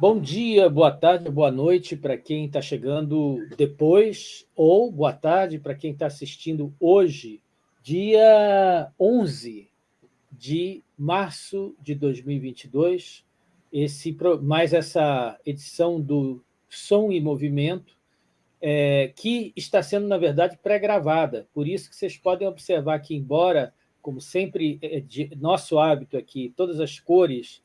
Bom dia, boa tarde, boa noite para quem está chegando depois, ou boa tarde para quem está assistindo hoje, dia 11 de março de 2022, esse, mais essa edição do Som e Movimento, é, que está sendo, na verdade, pré-gravada. Por isso que vocês podem observar que, embora, como sempre, é de nosso hábito aqui, todas as cores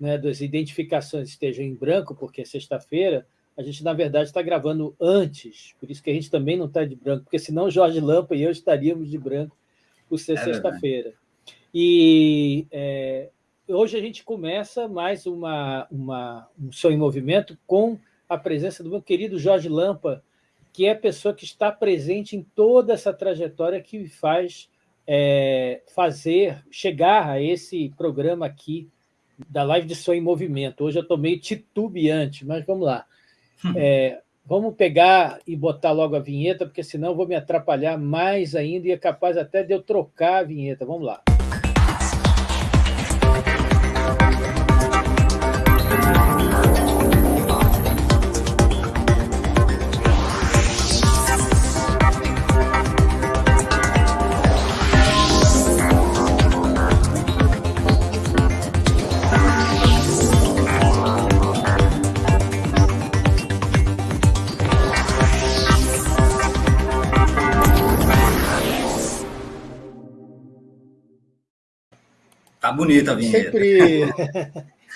né, das identificações estejam em branco, porque é sexta-feira, a gente, na verdade, está gravando antes, por isso que a gente também não está de branco, porque senão Jorge Lampa e eu estaríamos de branco por ser é sexta-feira. E é, hoje a gente começa mais uma, uma, um Som em Movimento com a presença do meu querido Jorge Lampa, que é a pessoa que está presente em toda essa trajetória que faz é, fazer, chegar a esse programa aqui, da live de som em movimento. Hoje eu estou meio titubeante, mas vamos lá. Hum. É, vamos pegar e botar logo a vinheta, porque senão eu vou me atrapalhar mais ainda e é capaz até de eu trocar a vinheta. Vamos lá. Tá bonita a vinheta. Sempre,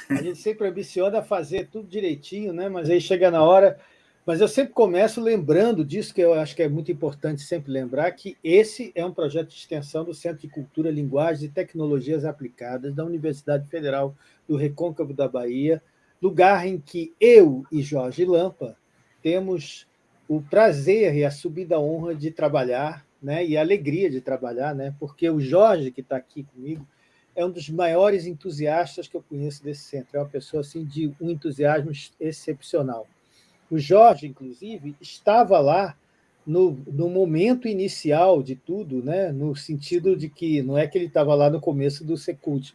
a gente sempre ambiciona fazer tudo direitinho, né? mas aí chega na hora... Mas eu sempre começo lembrando disso, que eu acho que é muito importante sempre lembrar, que esse é um projeto de extensão do Centro de Cultura, Linguagens e Tecnologias Aplicadas da Universidade Federal do Recôncavo da Bahia, lugar em que eu e Jorge Lampa temos o prazer e a subida honra de trabalhar, né, e a alegria de trabalhar, né, porque o Jorge, que está aqui comigo, é um dos maiores entusiastas que eu conheço desse centro. É uma pessoa assim, de um entusiasmo excepcional. O Jorge, inclusive, estava lá no, no momento inicial de tudo, né? no sentido de que não é que ele estava lá no começo do Secult,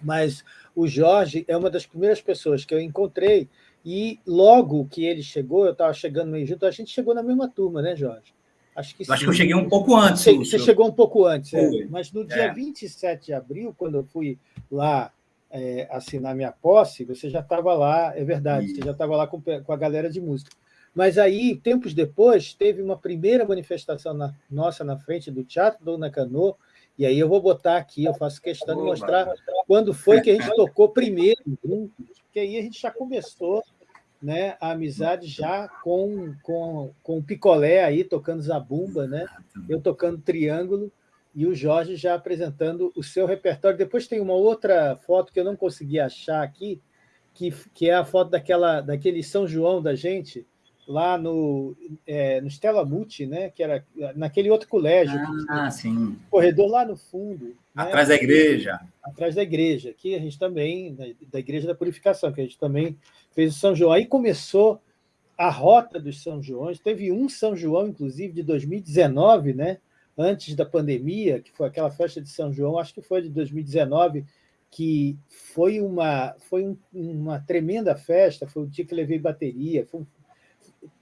mas o Jorge é uma das primeiras pessoas que eu encontrei e logo que ele chegou, eu estava chegando meio junto, a gente chegou na mesma turma, né, Jorge? Acho que, Acho que eu cheguei um pouco antes. Você, você chegou um pouco antes, é. mas no dia é. 27 de abril, quando eu fui lá é, assinar minha posse, você já estava lá, é verdade, você já estava lá com, com, a galera de música. Mas aí, tempos depois, teve uma primeira manifestação na, nossa na frente do Teatro Dona Cano, e aí eu vou botar aqui, eu faço questão de mostrar quando foi que a gente tocou primeiro juntos, porque aí a gente já começou né, a amizade já com, com, com o Picolé aí, tocando zabumba, né? eu tocando triângulo, e o Jorge já apresentando o seu repertório. Depois tem uma outra foto que eu não consegui achar aqui, que, que é a foto daquela, daquele São João da gente, lá no, é, no Stella Muti, né? que era naquele outro colégio. Ah, sim. Corredor lá no fundo. Né? Atrás né? da igreja. Atrás da igreja, que a gente também, da Igreja da Purificação, que a gente também fez o São João. Aí começou a rota dos São Joões. Teve um São João, inclusive, de 2019, né? antes da pandemia, que foi aquela festa de São João, acho que foi de 2019, que foi uma, foi um, uma tremenda festa, foi o dia que levei bateria, foi,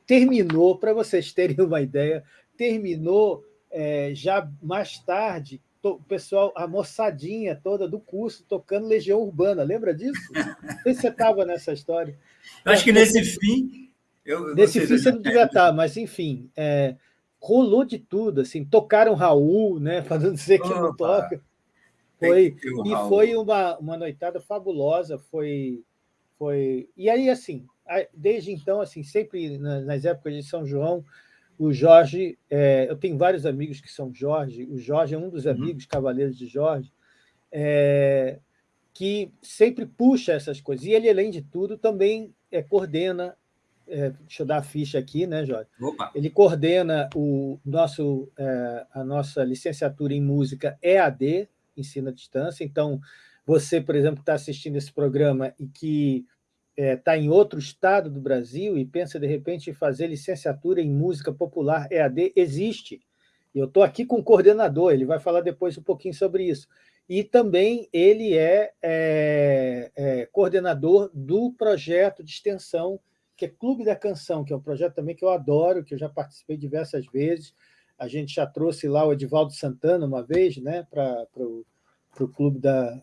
terminou, para vocês terem uma ideia, terminou é, já mais tarde, o pessoal, a moçadinha toda do curso tocando Legião Urbana. Lembra disso? Não sei se você estava nessa história. Eu acho que nesse fim. Eu, nesse fim você não devia estar, mas enfim. É, rolou de tudo, assim, tocaram Raul, né? Para não dizer que Opa, não toca. Foi, e foi uma, uma noitada fabulosa, foi, foi. E aí, assim, desde então, assim, sempre nas épocas de São João, o Jorge, é, eu tenho vários amigos que são Jorge, o Jorge é um dos uhum. amigos cavaleiros de Jorge, é, que sempre puxa essas coisas. E ele, além de tudo, também é, coordena, é, deixa eu dar a ficha aqui, né, Jorge? Opa. Ele coordena o nosso, é, a nossa licenciatura em música EAD, ensino à distância. Então, você, por exemplo, que está assistindo esse programa e que está é, tá em outro estado do Brasil e pensa, de repente, em fazer licenciatura em música popular EAD, existe. Eu estou aqui com o coordenador, ele vai falar depois um pouquinho sobre isso. E também ele é, é, é coordenador do projeto de extensão, que é Clube da Canção, que é um projeto também que eu adoro, que eu já participei diversas vezes. A gente já trouxe lá o Edivaldo Santana uma vez né, para o Clube da,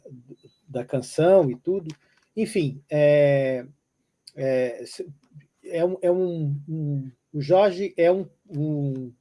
da Canção e tudo. Enfim, é, é, é, um, é um, um, o Jorge é um, um,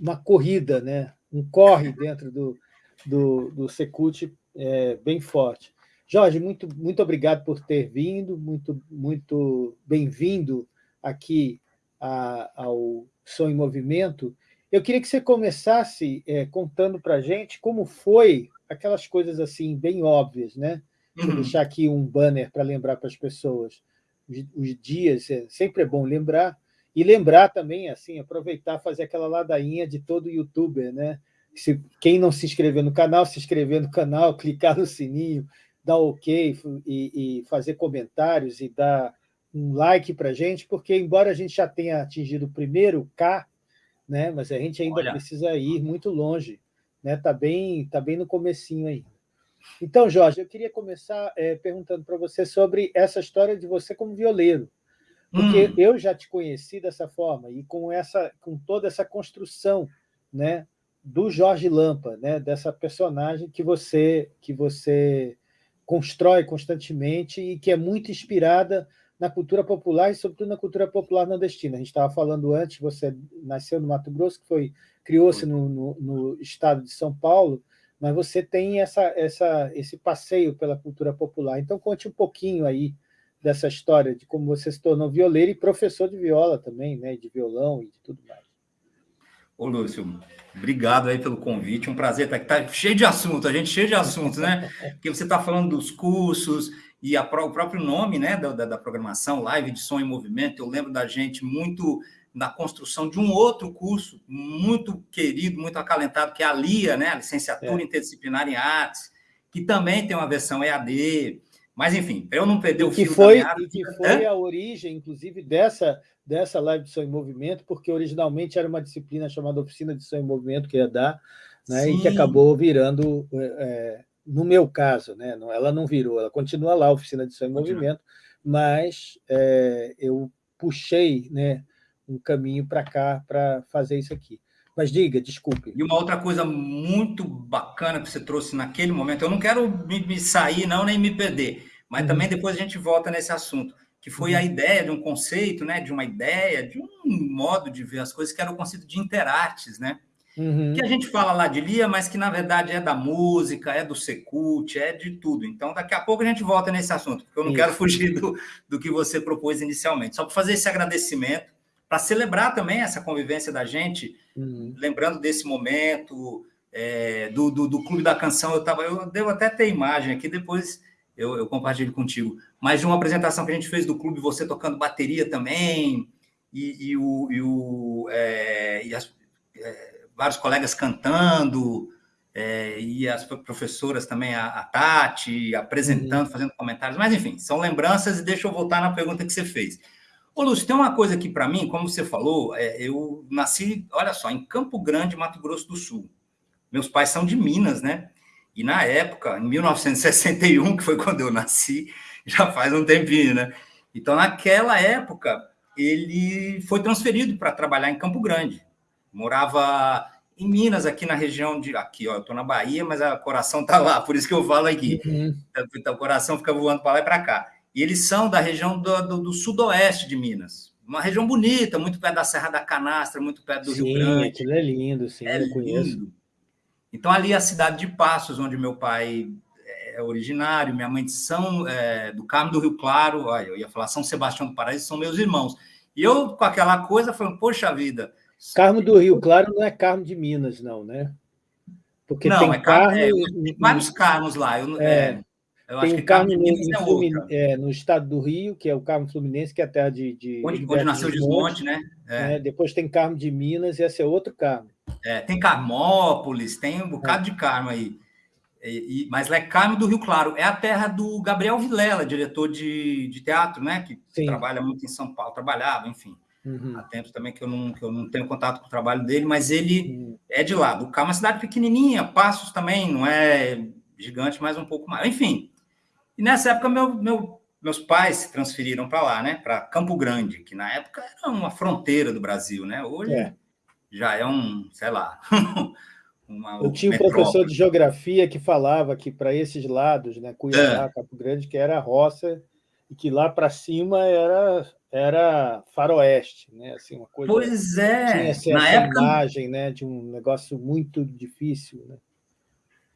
uma corrida, né? um corre dentro do, do, do Secult é, bem forte. Jorge, muito, muito obrigado por ter vindo, muito, muito bem-vindo aqui a, ao Som em Movimento. Eu queria que você começasse é, contando para a gente como foi aquelas coisas assim bem óbvias, né? Vou uhum. deixar aqui um banner para lembrar para as pessoas os, dias, é, sempre é bom lembrar, e lembrar também, assim, aproveitar, fazer aquela ladainha de todo youtuber, né? Se, quem não se inscreveu no canal, se inscrever no canal, clicar no sininho, dar ok e, e fazer comentários e dar um like para a gente, porque embora a gente já tenha atingido o primeiro K, né, mas a gente ainda Olha. precisa ir muito longe. Está né? Tá bem, tá bem no comecinho ainda. Então, Jorge, eu queria começar é, perguntando para você sobre essa história de você como violeiro, porque hum. eu já te conheci dessa forma e com essa, com toda essa construção, né, do Jorge Lampa, né, dessa personagem que você que você constrói constantemente e que é muito inspirada na cultura popular e sobretudo na cultura popular nordestina. A gente estava falando antes, você nasceu no Mato Grosso, que foi criou-se no, no, no estado de São Paulo, mas você tem essa, essa, esse passeio pela cultura popular. Então, conte um pouquinho aí dessa história de como você se tornou violeiro e professor de viola também, né, de violão e de tudo mais. Ô, Lúcio, obrigado aí pelo convite, um prazer estar aqui. Tá cheio de assunto, a gente cheio de assuntos, né? Porque você está falando dos cursos e a, o próprio nome né, da, da, programação, Live de Som em Movimento, eu lembro da gente muito na construção de um outro curso muito querido, muito acalentado, que é a LIA, né, a Licenciatura é. Interdisciplinar em Artes, que também tem uma versão EAD. Mas, enfim, para eu não perder o que fio foi, minha... que foi a origem, inclusive, dessa, dessa live de som em movimento, porque originalmente era uma disciplina chamada Oficina de Som em Movimento, que ia dar, né, e que acabou virando, é, no meu caso, né, ela não virou, ela continua lá, Oficina de Som em Movimento, mas é, eu puxei né, um caminho para cá para fazer isso aqui. Mas diga, desculpe. E uma outra coisa muito bacana que você trouxe naquele momento, eu não quero me, me sair, não, nem me perder, mas uhum. também depois a gente volta nesse assunto, que foi uhum. a ideia de um conceito, né, de uma ideia, de um modo de ver as coisas, que era o conceito de interartes, né? Uhum. Que a gente fala lá de Lia, mas que na verdade é da música, é do Secult, é de tudo. Então, daqui a pouco a gente volta nesse assunto, porque eu não Isso. quero fugir do, do que você propôs inicialmente. Só para fazer esse agradecimento para celebrar também essa convivência da gente, uhum. lembrando desse momento é, do, do, do, Clube da Canção. Eu, tava, eu devo até ter imagem aqui, depois eu, eu, compartilho contigo, mas de uma apresentação que a gente fez do clube, você tocando bateria também, e, e o, e o é, e as, é, vários colegas cantando, é, e as professoras também, a, a Tati, apresentando, uhum. fazendo comentários, mas enfim, são lembranças, e deixa eu voltar na pergunta que você fez. Ô, Lúcio, tem uma coisa aqui para mim, como você falou, é, eu nasci, olha só, em Campo Grande, Mato Grosso do Sul. Meus pais são de Minas, né? E na época, em 1961, que foi quando eu nasci, já faz um tempinho, né? Então, naquela época, ele foi transferido para trabalhar em Campo Grande. Morava em Minas, aqui na região de. Aqui, ó, eu estou na Bahia, mas o coração está lá, por isso que eu falo aqui. Uhum. Então, o coração fica voando para lá e para cá. E eles são da região do, do, do, sudoeste de Minas. Uma região bonita, muito perto da Serra da Canastra, muito perto do sim, Rio Grande. Aquilo é lindo, sim, é eu conheço. Lindo. Então, ali é a cidade de Passos, onde meu pai é originário, minha mãe de São, é, do Carmo do Rio Claro, olha, eu ia falar São Sebastião do Paraíso, são meus irmãos. E eu, com aquela coisa, falando, poxa vida... Carmo do Rio Claro não é Carmo de Minas, não, né? Porque não, tem é, Carmo... É, tem vários Carmos lá. Eu, é, é eu tem o Carmo é, é no estado do Rio, que é o Carmo Fluminense, que é a terra de. de onde, onde nasceu o Desmonte, né? É. Né? Depois tem Carmo de Minas, e esse é outro Carmo. É, tem Carmópolis, tem um bocado de Carmo aí. E, e, mas é Carmo do Rio Claro. É a terra do Gabriel Vilela, diretor de, de teatro, né? Que Sim. trabalha muito em São Paulo, trabalhava, enfim. Uhum. Há tempo também que eu, não, que eu não tenho contato com o trabalho dele, mas ele uhum. é de lá. Do Carmo, uma cidade pequenininha, Passos também, não é gigante, mas um pouco mais. Enfim, E nessa época, meu, meu, meus pais se transferiram para lá, né? Para Campo Grande, que na época era uma fronteira do Brasil, né? Hoje é. já é um, sei lá. uma Eu tinha um professor de geografia que falava que para esses lados, né? Cuiabá, é. Campo Grande, que era roça e que lá para cima era era faroeste, né? Assim, uma coisa. Pois é. Tinha assim, Na essa época... imagem, né? De um negócio muito difícil, né?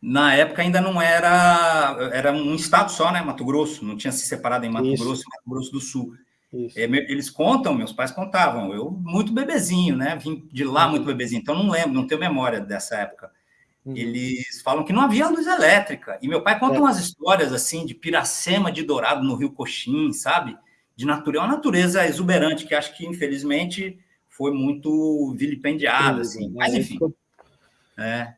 Na época ainda não era era um estado só, né? Mato Grosso, não tinha se separado em Mato Isso. Grosso e Mato Grosso do Sul. É, eles contam, meus pais contavam, eu muito bebezinho, né? Vim de lá muito bebezinho, então não lembro, não tenho memória dessa época. Uhum. Eles falam que não havia luz elétrica. E meu pai conta é. umas histórias assim de Piracema de Dourado no Rio Coxim, sabe? De natureza, uma natureza exuberante que acho que infelizmente foi muito vilipendiada, assim. Né? Mas enfim. É.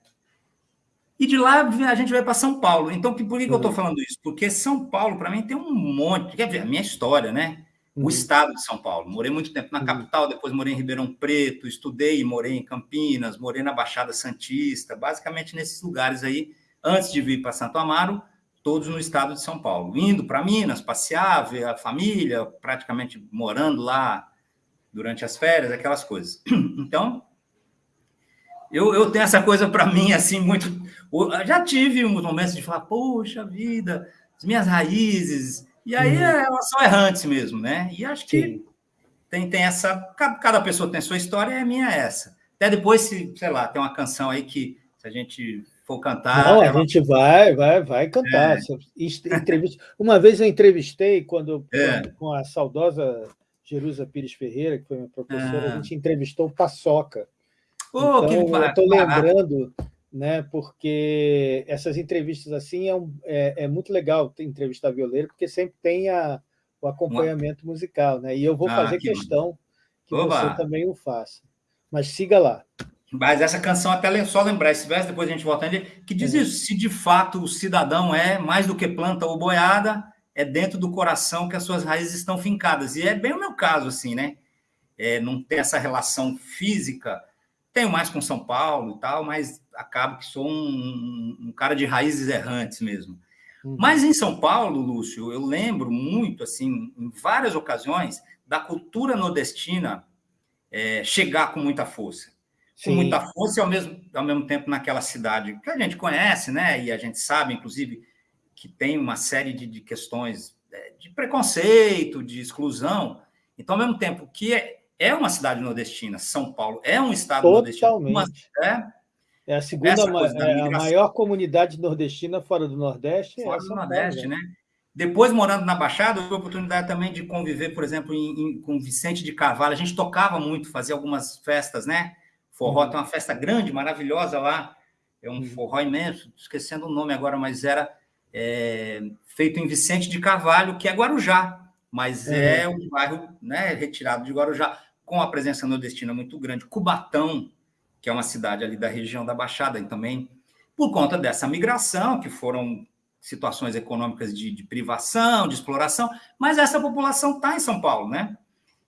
E de lá a gente vai para São Paulo. Então, por que, uhum. eu estou falando isso? Porque São Paulo, para mim, tem um monte. Quer ver, a minha história, né? o estado de São Paulo. Morei muito tempo na capital, depois morei em Ribeirão Preto, estudei e morei em Campinas, morei na Baixada Santista, basicamente nesses lugares aí, antes de vir para Santo Amaro, todos no estado de São Paulo. Indo para Minas, passear, ver a família, praticamente morando lá durante as férias, aquelas coisas. Então, eu, eu tenho essa coisa para mim, assim, muito. Já tive uns momentos de falar, poxa vida, as minhas raízes e aí uhum. elas são errantes mesmo, né? E acho que tem, tem essa. Cada pessoa tem a sua história e a minha é essa. Até depois, se, sei lá, tem uma canção aí que, se a gente for cantar. Não, a gente vai, vai, vai cantar. É. Entrevista... Uma vez eu entrevistei, quando é. com a saudosa Jerusa Pires Ferreira, que foi minha professora, a ah. gente entrevistou o Paçoca. Oh, então, eu estou lembrando né? Porque essas entrevistas assim é, um, é, é, muito legal entrevistar violeiro, porque sempre tem a, o acompanhamento musical, né? E eu vou ah, fazer que questão que Oba. você também o faça. Mas siga lá. Mas essa canção, até só lembrar esse verso, depois a gente volta nele, que diz isso: se de fato o cidadão é mais do que planta ou boiada, é dentro do coração que as suas raízes estão fincadas. E é bem o meu caso, assim, né? É, não tem essa relação física tenho mais com São Paulo e tal, mas acabo que sou um, um cara de raízes errantes mesmo. Uhum. Mas em São Paulo, Lúcio, eu lembro muito, assim, em várias ocasiões, da cultura nordestina é, chegar com muita força. Sim. Com muita força e ao mesmo, ao mesmo tempo naquela cidade que a gente conhece, né? E a gente sabe, inclusive, que tem uma série de, de questões é, de preconceito, de exclusão. Então, ao mesmo tempo que é, é uma cidade nordestina, São Paulo é um estado Totalmente. nordestino. é, é a segunda é a maior comunidade nordestina fora do Nordeste. Fora é do Nordeste, Paulo, né? né? Depois, morando na Baixada, eu tive a oportunidade também de conviver, por exemplo, em, em, com Vicente de Carvalho. A gente tocava muito, fazia algumas festas, né? Forró uhum. tem uma festa grande, maravilhosa lá. É um uhum. forró imenso, esquecendo o nome agora, mas era é, feito em Vicente de Carvalho, que é Guarujá mas é, é um bairro né, retirado de Guarujá, com a presença nordestina muito grande. Cubatão, que é uma cidade ali da região da Baixada, e também por conta dessa migração, que foram situações econômicas de, de privação, de exploração, mas essa população está em São Paulo, né?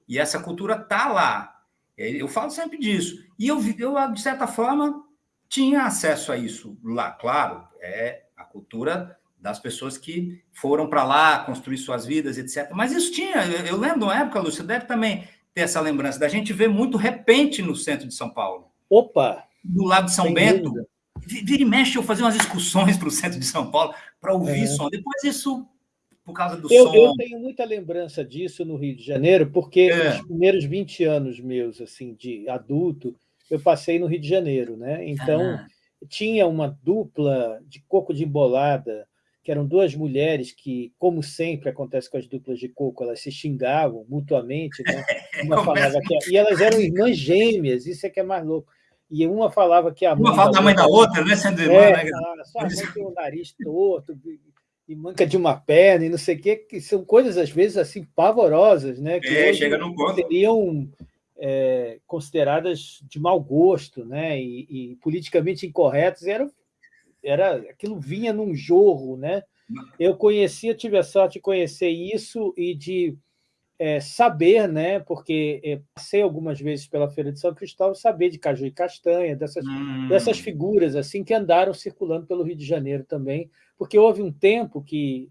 E essa cultura está lá. Eu falo sempre disso. E eu, eu, de certa forma, tinha acesso a isso lá, claro, é a cultura das pessoas que foram para lá construir suas vidas, etc. Mas isso tinha, eu lembro de uma época, Lúcio, deve também ter essa lembrança da gente ver muito repente no centro de São Paulo. Opa! Do lado de São Bento. Vira e mexe, eu fazia umas excursões para o centro de São Paulo para ouvir é. som. Depois isso, por causa do eu, som. Eu tenho muita lembrança disso no Rio de Janeiro, porque é. os primeiros 20 anos meus, assim, de adulto, eu passei no Rio de Janeiro, né? Então, ah. tinha uma dupla de coco de embolada, que eram duas mulheres que, como sempre acontece com as duplas de coco, elas se xingavam mutuamente, né? Uma falava que, e elas eram irmãs gêmeas, isso é que é mais louco. E uma falava que a mãe. Uma fala da mãe da outra, né? Sendo irmã, é, né? A sua mãe tem o nariz torto e manca de uma perna e não sei o quê, que são coisas, às vezes, assim, pavorosas, né? Que é, chega no ponto. seriam é, consideradas de mau gosto, né? E, e politicamente incorretas, eram era aquilo vinha num jorro, né? Eu conhecia, tive a sorte de conhecer isso e de é, saber, né? Porque é, passei algumas vezes pela Feira de São Cristóvão, saber de caju e castanha, dessas, hum. dessas figuras assim que andaram circulando pelo Rio de Janeiro também, porque houve um tempo que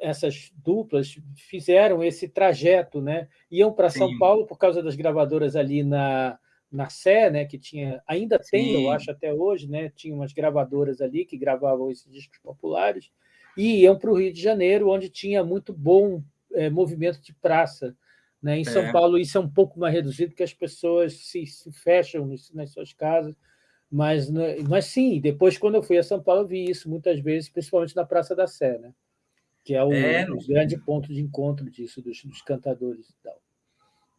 essas duplas fizeram esse trajeto, né? Iam para São Paulo por causa das gravadoras ali na, na Sé, né? Que tinha, ainda tem, Sim. eu acho até hoje, né? Tinha umas gravadoras ali que gravavam esses discos populares e iam para o Rio de Janeiro, onde tinha muito bom é, movimento de praça. Né? Em São é. Paulo isso é um pouco mais reduzido, porque as pessoas se, se fecham nas suas casas, mas, mas sim, depois, quando eu fui a São Paulo, eu vi isso muitas vezes, principalmente na Praça da Sé, né? que é o, é, o grande ponto de encontro disso, dos, dos, cantadores e tal.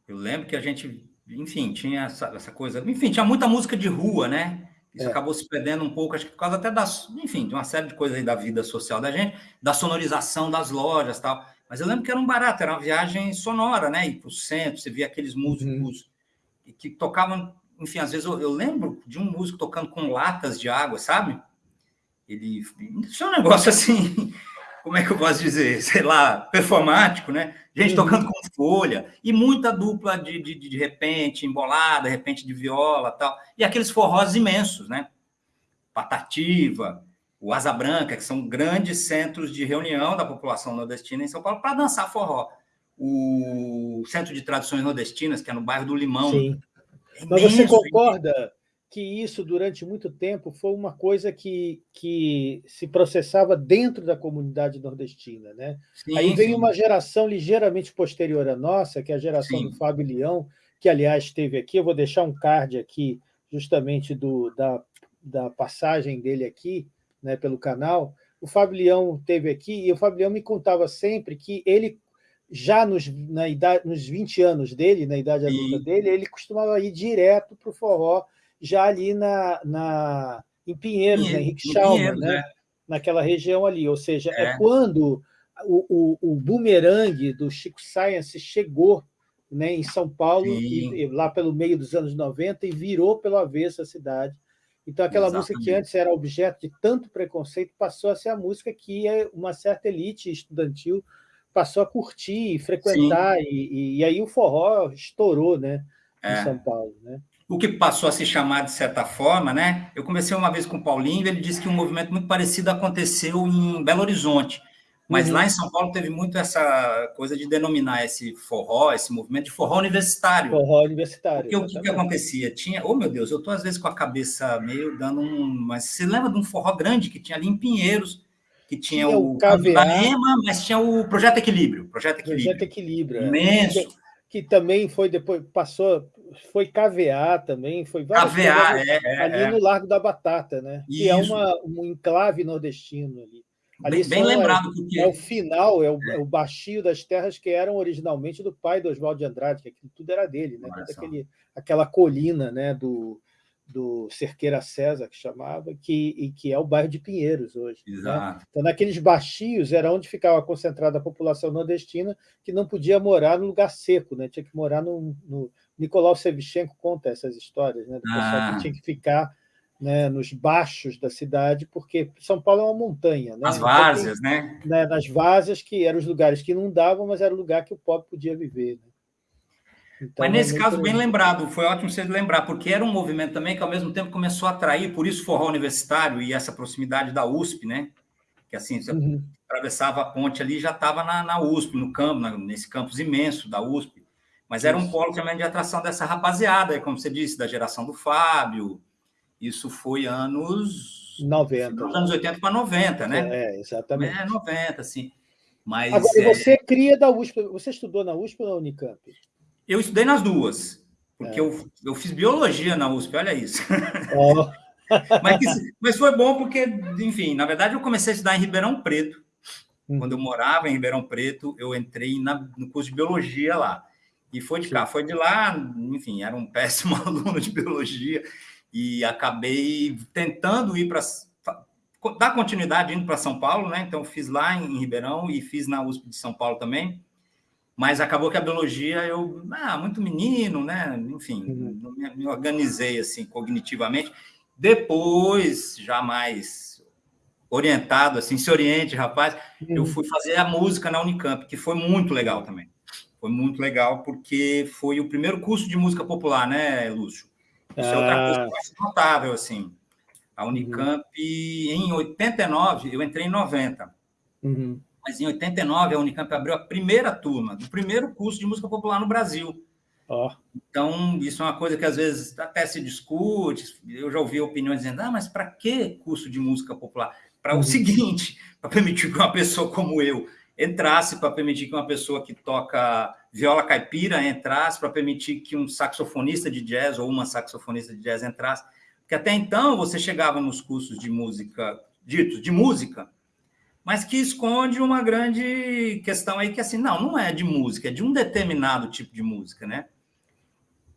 Eu lembro que a gente, enfim, tinha essa, essa coisa... Enfim, tinha muita música de rua, né? Isso é. acabou se perdendo um pouco, acho que por causa até das, enfim, de uma série de coisas aí da vida social da gente, da sonorização das lojas tal. Mas eu lembro que era um barato, era uma viagem sonora, né? Ir para o centro, você via aqueles músicos uhum. que tocavam, enfim, às vezes eu, eu, lembro de um músico tocando com latas de água, sabe? Ele. Isso é um negócio assim, como é que eu posso dizer? Sei lá, performático, né? Gente uhum. tocando com folha, e muita dupla de, de, de repente, embolada, de repente de viola tal. E aqueles forrós imensos, né? Patativa, o Asa Branca, que são grandes centros de reunião da população nordestina em São Paulo para dançar forró. O Centro de Tradições Nordestinas, que é no bairro do Limão. Sim. É Mas você concorda que isso, durante muito tempo, foi uma coisa que, que se processava dentro da comunidade nordestina. Né? Sim, Aí vem sim. uma geração ligeiramente posterior à nossa, que é a geração sim. do Fábio Leão, que, aliás, esteve aqui. Eu vou deixar um card aqui, justamente do, da, da passagem dele aqui, né, pelo canal, o Fábio Leão teve aqui e o Fábio Leão me contava sempre que ele, já nos, na idade, nos 20 anos dele, na idade adulta dele, ele costumava ir direto para o forró, já ali na, na, em Pinheiros, Pinheiro, né, Henrique Schalman, né? né? naquela região ali. Ou seja, é, é quando o, o, o bumerangue do Chico Science chegou né, em São Paulo, e, lá pelo meio dos anos 90, e virou pelo avesso a cidade então, aquela Exatamente. música que antes era objeto de tanto preconceito passou a ser a música que uma certa elite estudantil passou a curtir, frequentar, e, e, aí o forró estourou né, em é. São Paulo. Né? O que passou a se chamar de certa forma, né? Eu comecei uma vez com o Paulinho, ele disse que um movimento muito parecido aconteceu em Belo Horizonte, mas uhum. lá em São Paulo teve muito essa coisa de denominar esse forró, esse movimento de forró universitário. Forró universitário. Porque exatamente. o que, que, acontecia? Tinha, oh meu Deus, eu estou às vezes com a cabeça meio dando um. Mas você lembra de um forró grande que tinha ali em Pinheiros, que tinha, tinha o, o Caveema, mas tinha o Projeto Equilíbrio. Projeto Equilíbrio. Projeto Equilíbrio. É. Imenso. Que, que, também foi depois, passou, foi KVA também, foi KVA, é, ali é, no Largo da Batata, né? Isso. Que é uma, um enclave nordestino ali. Ali bem, bem lembrado. É, porque... é o final, é o, é. o baixio das terras que eram originalmente do pai do Oswaldo de Andrade, que aquilo tudo era dele, né? aquele, aquela colina né? do, do Cerqueira César, que chamava, que, e que é o bairro de Pinheiros hoje. Né? Então, naqueles baixios era onde ficava concentrada a população nordestina, que não podia morar no lugar seco, né? tinha que morar no... no... Nicolau Sevchenko conta essas histórias, né? do pessoal ah. que tinha que ficar né, nos baixos da cidade, porque São Paulo é uma montanha. Né? As então, várzeas, então, né? né? Nas várzeas, que eram os lugares que não davam, mas era o lugar que o pobre podia viver. Né? Então, mas nesse é caso, bem lembrado, foi ótimo você lembrar, porque era um movimento também que, ao mesmo tempo, começou a atrair, por isso, forró universitário e essa proximidade da USP, né? Que assim, você uhum. atravessava a ponte ali já estava na, na, USP, no campo, na, nesse campus imenso da USP. Mas era um polo também de atração dessa rapaziada, como você disse, da geração do Fábio, isso foi anos 90. Anos 80 para 90, né? É, exatamente. É, 90, sim. Mas, Agora, é... você cria da USP, você estudou na USP ou na Unicamp? Eu estudei nas duas, porque é. eu, eu fiz biologia na USP, olha isso. Oh. mas, mas foi bom porque, enfim, na verdade eu comecei a estudar em Ribeirão Preto. Hum. Quando eu morava em Ribeirão Preto, eu entrei na, no curso de biologia lá. E foi de cá, foi de lá, enfim, era um péssimo aluno de biologia e acabei tentando ir para dar continuidade indo para São Paulo, né? Então fiz lá em Ribeirão e fiz na USP de São Paulo também. Mas acabou que a biologia eu, ah, muito menino, né? Enfim, uhum. me, me, organizei assim cognitivamente. Depois, já mais orientado assim, se oriente, rapaz, uhum. eu fui fazer a música na Unicamp, que foi muito legal também. Foi muito legal porque foi o primeiro curso de música popular, né, Lúcio? Isso ah. é outra coisa mais notável, assim. A Unicamp, uhum. em 89, eu entrei em 90. Uhum. Mas em 89, a Unicamp abriu a primeira turma do primeiro curso de música popular no Brasil. Oh. Então, isso é uma coisa que às vezes até se discute. Eu já ouvi opiniões dizendo: ah, mas para que curso de música popular? Para uhum. o seguinte, para permitir que uma pessoa como eu entrasse, para permitir que uma pessoa que toca viola caipira entrasse, para permitir que um saxofonista de jazz ou uma saxofonista de jazz entrasse. Porque até então você chegava nos cursos de música, ditos de música, mas que esconde uma grande questão aí que assim, não, não é de música, é de um determinado tipo de música, né?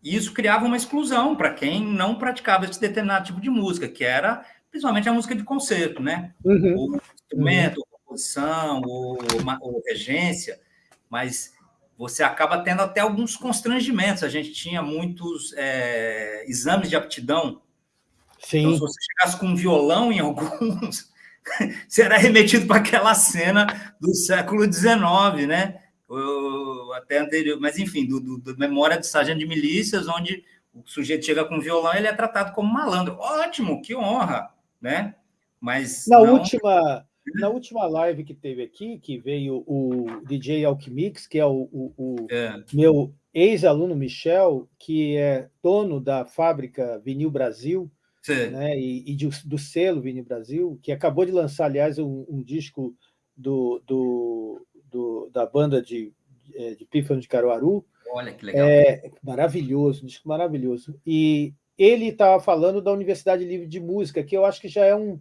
E isso criava uma exclusão para quem não praticava esse determinado tipo de música, que era principalmente a música de concerto, né? Uhum. Ou instrumento, uhum. ou ou, ou regência, mas você acaba tendo até alguns constrangimentos. A gente tinha muitos é, exames de aptidão. Sim. Então, se você chegasse com um violão em alguns, você era remetido para aquela cena do século XIX, né? até anterior, mas enfim, do, do, do Memória de Sargento de Milícias, onde o sujeito chega com violão, ele é tratado como malandro. Ótimo, que honra, né? Mas na não... última na última live que teve aqui, que veio o DJ Alchemix, que é o, o, o é. meu ex-aluno Michel, que é dono da fábrica Vinil Brasil, né, e, e de, do selo Vinil Brasil, que acabou de lançar, aliás, um, um disco do, do, do, da banda de, é, de Pífano de Caruaru. Olha que legal. É, maravilhoso, um disco maravilhoso. E ele estava falando da Universidade Livre de Música, que eu acho que já é um,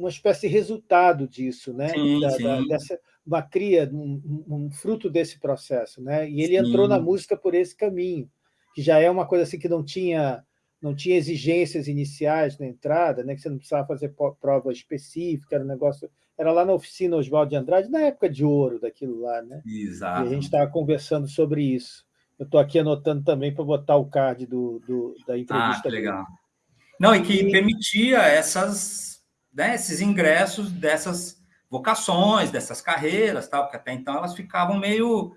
uma espécie de resultado disso, né? Sim, da, sim. Da, dessa, uma cria, um, um, fruto desse processo, né? E ele sim. entrou na música por esse caminho, que já é uma coisa assim que não tinha não tinha exigências iniciais na entrada, né? Que você não precisava fazer prova específica, era um negócio era lá na oficina Oswaldo de Andrade, na época de ouro daquilo lá, né? Exato. E a gente estava conversando sobre isso. Eu estou aqui anotando também para botar o card do, do da entrevista. Ah, que legal. Não, e que permitia essas, né, esses ingressos dessas vocações, dessas carreiras, tal, porque até então elas ficavam meio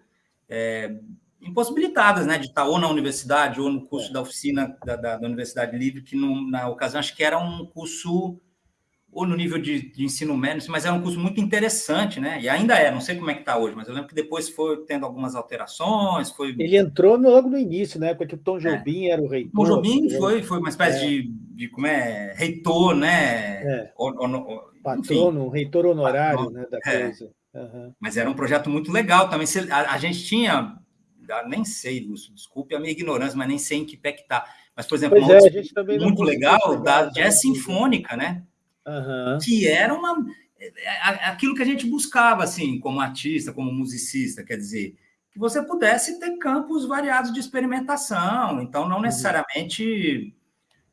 é, impossibilitadas, né, de estar ou na universidade ou no curso é. da oficina da, da, da Universidade Livre, que no, na ocasião acho que era um curso ou no nível de, de, ensino médio, mas era um curso muito interessante, né? E ainda é, não sei como é que está hoje, mas eu lembro que depois foi tendo algumas alterações, foi... Ele entrou logo no início, né? Porque o Tom é. Jobim é. era o reitor. Tom Jobim foi, foi uma espécie é. de, de, como é, reitor, né? É. O, o, o, Patrono, reitor honorário, patrono, né, da é. coisa. Uhum. Mas era um projeto muito legal também. A, a gente tinha, nem sei, Lúcio, desculpe a minha ignorância, mas nem sei em que pé que está. Mas, por exemplo, é, muito legal da jazz sinfônica, né? Uhum. que era uma aquilo que a gente buscava assim como artista, como musicista, quer dizer, que você pudesse ter campos variados de experimentação. Então, não uhum. necessariamente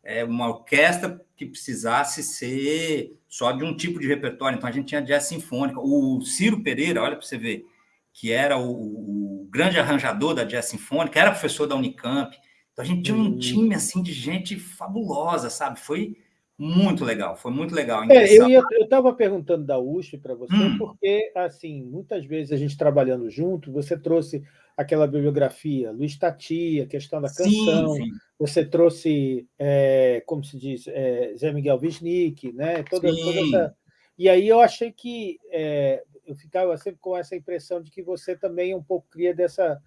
é, uma orquestra que precisasse ser só de um tipo de repertório. Então, a gente tinha jazz sinfônica. O Ciro Pereira, olha para você ver, que era o, o, grande arranjador da jazz sinfônica, era professor da Unicamp. Então, a gente tinha um uhum. time assim de gente fabulosa, sabe? Foi muito legal, foi muito legal. É, eu estava perguntando da USP para você, hum. porque, assim, muitas vezes a gente trabalhando junto, você trouxe aquela bibliografia, Luiz Tati, a questão da canção, sim, sim. você trouxe, é, como se diz, é, Zé Miguel Wisnik, né? Toda, toda essa... E aí eu achei que é, eu ficava sempre com essa impressão de que você também um pouco cria dessa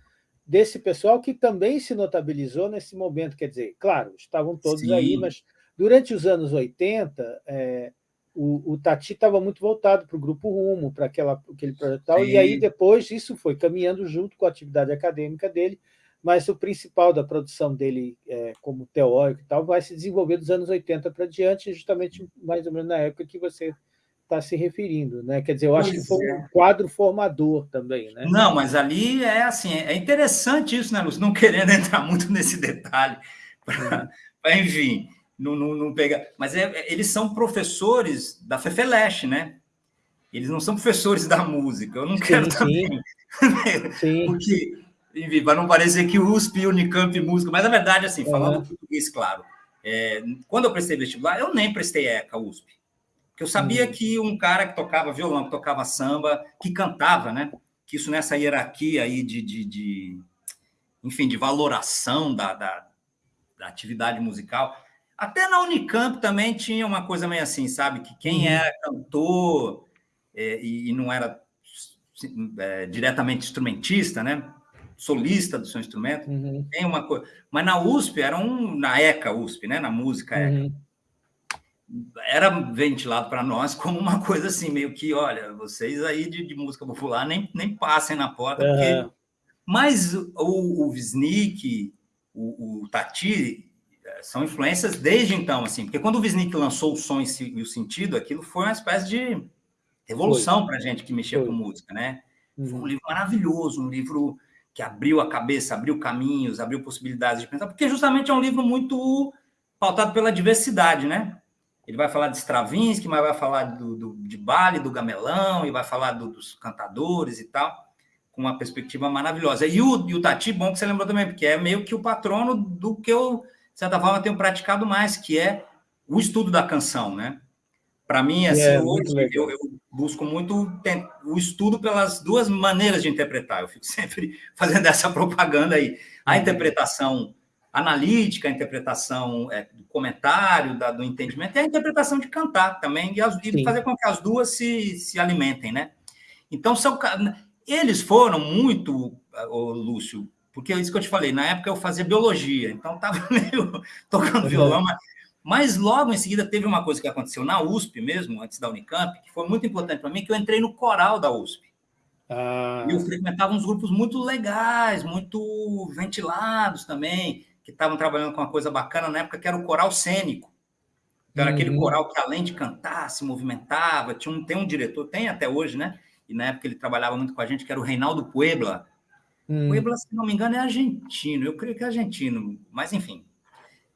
desse pessoal que também se notabilizou nesse momento, quer dizer, claro, estavam todos sim. aí, mas Durante os anos 80, é, o, o, Tati estava muito voltado para o Grupo Rumo, para aquele projeto tal, e aí depois isso foi caminhando junto com a atividade acadêmica dele, mas o principal da produção dele é, como teórico e tal vai se desenvolver dos anos 80 para diante, justamente mais ou menos na época que você está se referindo, né? Quer dizer, eu acho pois que foi é. um quadro formador também, né? Não, mas ali é assim, é interessante isso, né, Lúcio? Não querendo entrar muito nesse detalhe, pra, pra, enfim, não, não, não pega. Mas é, é, eles são professores da Fefeleche, né? Eles não são professores da música. Eu não sim, quero sim. também. Sim. Porque, enfim, para não parecer que USP e Unicamp música, mas na verdade, assim, falando uhum. português, claro. É, quando eu prestei vestibular, eu nem prestei ECA USP. Porque eu sabia uhum. que um cara que tocava violão, que tocava samba, que cantava, né? Que isso nessa hierarquia aí de, de, de enfim, de valoração da, da, da atividade musical, até na Unicamp também tinha uma coisa meio assim, sabe? Que quem uhum. era cantor é, e, e, não era é, diretamente instrumentista, né? solista do seu instrumento, uhum. tem uma coisa. Mas na USP, era um, na ECA USP, né? na música ECA, uhum. era ventilado para nós como uma coisa assim, meio que, olha, vocês aí de, de música popular nem, nem passem na porta, uhum. porque... Mas o, o Visnik, o, o Tati, são influências desde então, assim, porque quando o Visnik lançou o som e o sentido, aquilo foi uma espécie de revolução para a gente que mexia foi. com música, né? Uhum. Foi um livro maravilhoso, um livro que abriu a cabeça, abriu caminhos, abriu possibilidades de pensar, porque justamente é um livro muito pautado pela diversidade, né? Ele vai falar de Stravinsky, mas vai falar do, do de Bale, do Gamelão, e vai falar do, dos cantadores e tal, com uma perspectiva maravilhosa. E o, e o Tati, bom que você lembrou também, porque é meio que o patrono do que eu, de certa forma, tenho praticado mais, que é o estudo da canção, né? Para mim, assim, é, hoje eu, eu, busco muito o estudo pelas duas maneiras de interpretar. Eu fico sempre fazendo essa propaganda aí. A uhum. interpretação analítica, a interpretação é, do comentário, da, do entendimento, e a interpretação de cantar também, e, as, e fazer com que as duas se, se alimentem, né? Então, são, eles foram muito, ô, Lúcio, porque é isso que eu te falei, na época eu fazia biologia, então estava meio tocando uhum. violão, mas mas logo em seguida teve uma coisa que aconteceu na USP mesmo, antes da Unicamp, que foi muito importante para mim, que eu entrei no coral da USP. Ah. E eu frequentava uns grupos muito legais, muito ventilados também, que estavam trabalhando com uma coisa bacana na época, que era o coral cênico. Então, era uhum. aquele coral que, além de cantar, se movimentava. Tinha um, tem um diretor, tem até hoje, né? E na época ele trabalhava muito com a gente, que era o Reinaldo Puebla. Hum. Puebla, se não me engano, é argentino. Eu creio que é argentino, mas enfim,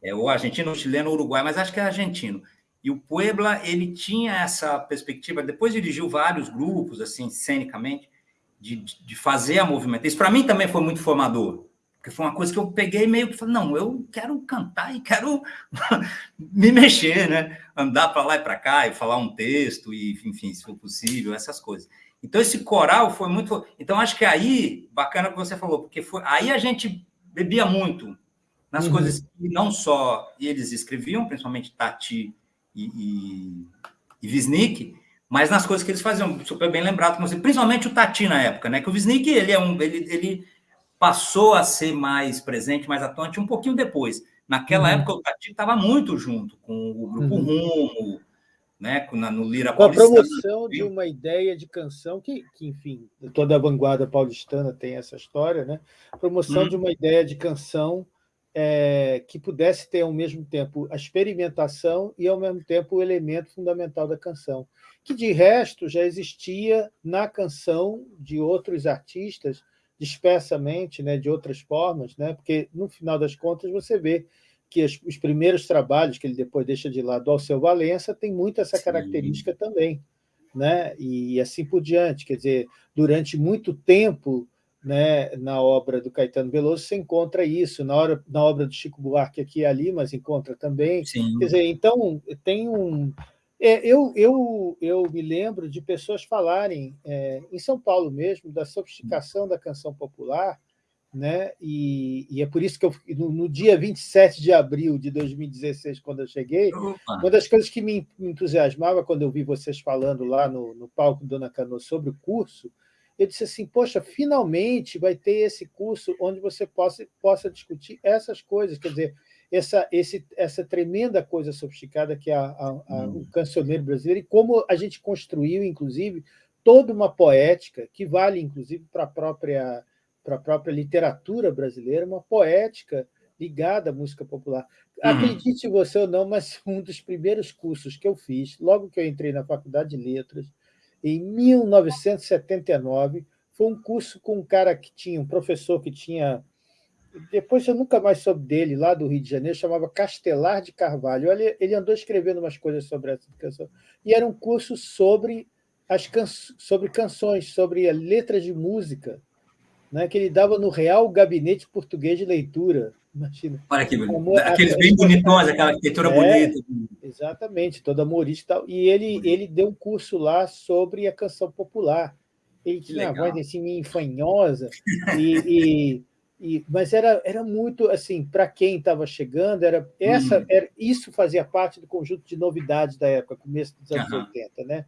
é, ou argentino, ou chileno, ou uruguai, mas acho que é argentino. E o Puebla, ele tinha essa perspectiva, depois dirigiu vários grupos, assim, cenicamente, de, de fazer a movimentação. Isso para mim também foi muito formador, porque foi uma coisa que eu peguei meio que falei, não, eu quero cantar e quero me mexer, né? Andar para lá e para cá e falar um texto e, enfim, se for possível, essas coisas. Então esse coral foi muito, então acho que aí bacana que você falou, porque foi aí a gente bebia muito nas uhum. coisas que não só eles escreviam, principalmente Tati e, e, e Visnik, mas nas coisas que eles faziam, super bem lembrado, principalmente o Tati na época, né? Que o Visnik, ele é um, ele, ele passou a ser mais presente, mais atuante um pouquinho depois. Naquela uhum. época o Tati estava muito junto com o grupo uhum. Rumo, né, no Lira Com a promoção de uma ideia de canção que, que, enfim, toda a vanguarda paulistana tem essa história, né? Promoção uhum. de uma ideia de canção é, que pudesse ter ao mesmo tempo a experimentação e ao mesmo tempo o elemento fundamental da canção, que de resto já existia na canção de outros artistas dispersamente, né, de outras formas, né, porque no final das contas você vê que as, os primeiros trabalhos que ele depois deixa de lado, Alceu Valença, tem muito essa característica Sim. também, né, e assim por diante, quer dizer, durante muito tempo né, na obra do Caetano Veloso, você encontra isso, na, hora, na obra do Chico Buarque aqui e ali, mas encontra também. Sim. Quer dizer, então, tem um... É, eu, eu, eu me lembro de pessoas falarem, é, em São Paulo mesmo, da sofisticação da canção popular, né? E, e, é por isso que eu, no, no, dia 27 de abril de 2016, quando eu cheguei, Opa. uma das coisas que me entusiasmava quando eu vi vocês falando lá no, no palco Dona Cano sobre o curso, eu disse assim, poxa, finalmente vai ter esse curso onde você possa, possa discutir essas coisas, quer dizer, essa, esse, essa tremenda coisa sofisticada que é a, a, a, hum. o cancioneiro brasileiro e como a gente construiu, inclusive, toda uma poética que vale, inclusive, para a própria, para a própria literatura brasileira, uma poética ligada à música popular. Uhum. Acredite você ou não, mas um dos primeiros cursos que eu fiz, logo que eu entrei na Faculdade de Letras, em 1979. Foi um curso com um cara que tinha, um professor que tinha... Depois eu nunca mais soube dele, lá do Rio de Janeiro, chamava Castelar de Carvalho. Ele, ele andou escrevendo umas coisas sobre essa canção. E era um curso sobre, as can, sobre canções, sobre letras de música, né, que ele dava no Real Gabinete Português de Leitura. Imagina. Olha que bonito. Aqueles bem bonitões, aquela arquitetura é, bonita. Exatamente, todo amorista e tal. E ele, ele deu um curso lá sobre a canção popular. Ele tinha uma voz assim, meio fanhosa, e, e, e, mas era, era muito assim, para quem estava chegando, era, essa, hum. era, isso fazia parte do conjunto de novidades da época, começo dos anos uhum. 80, né?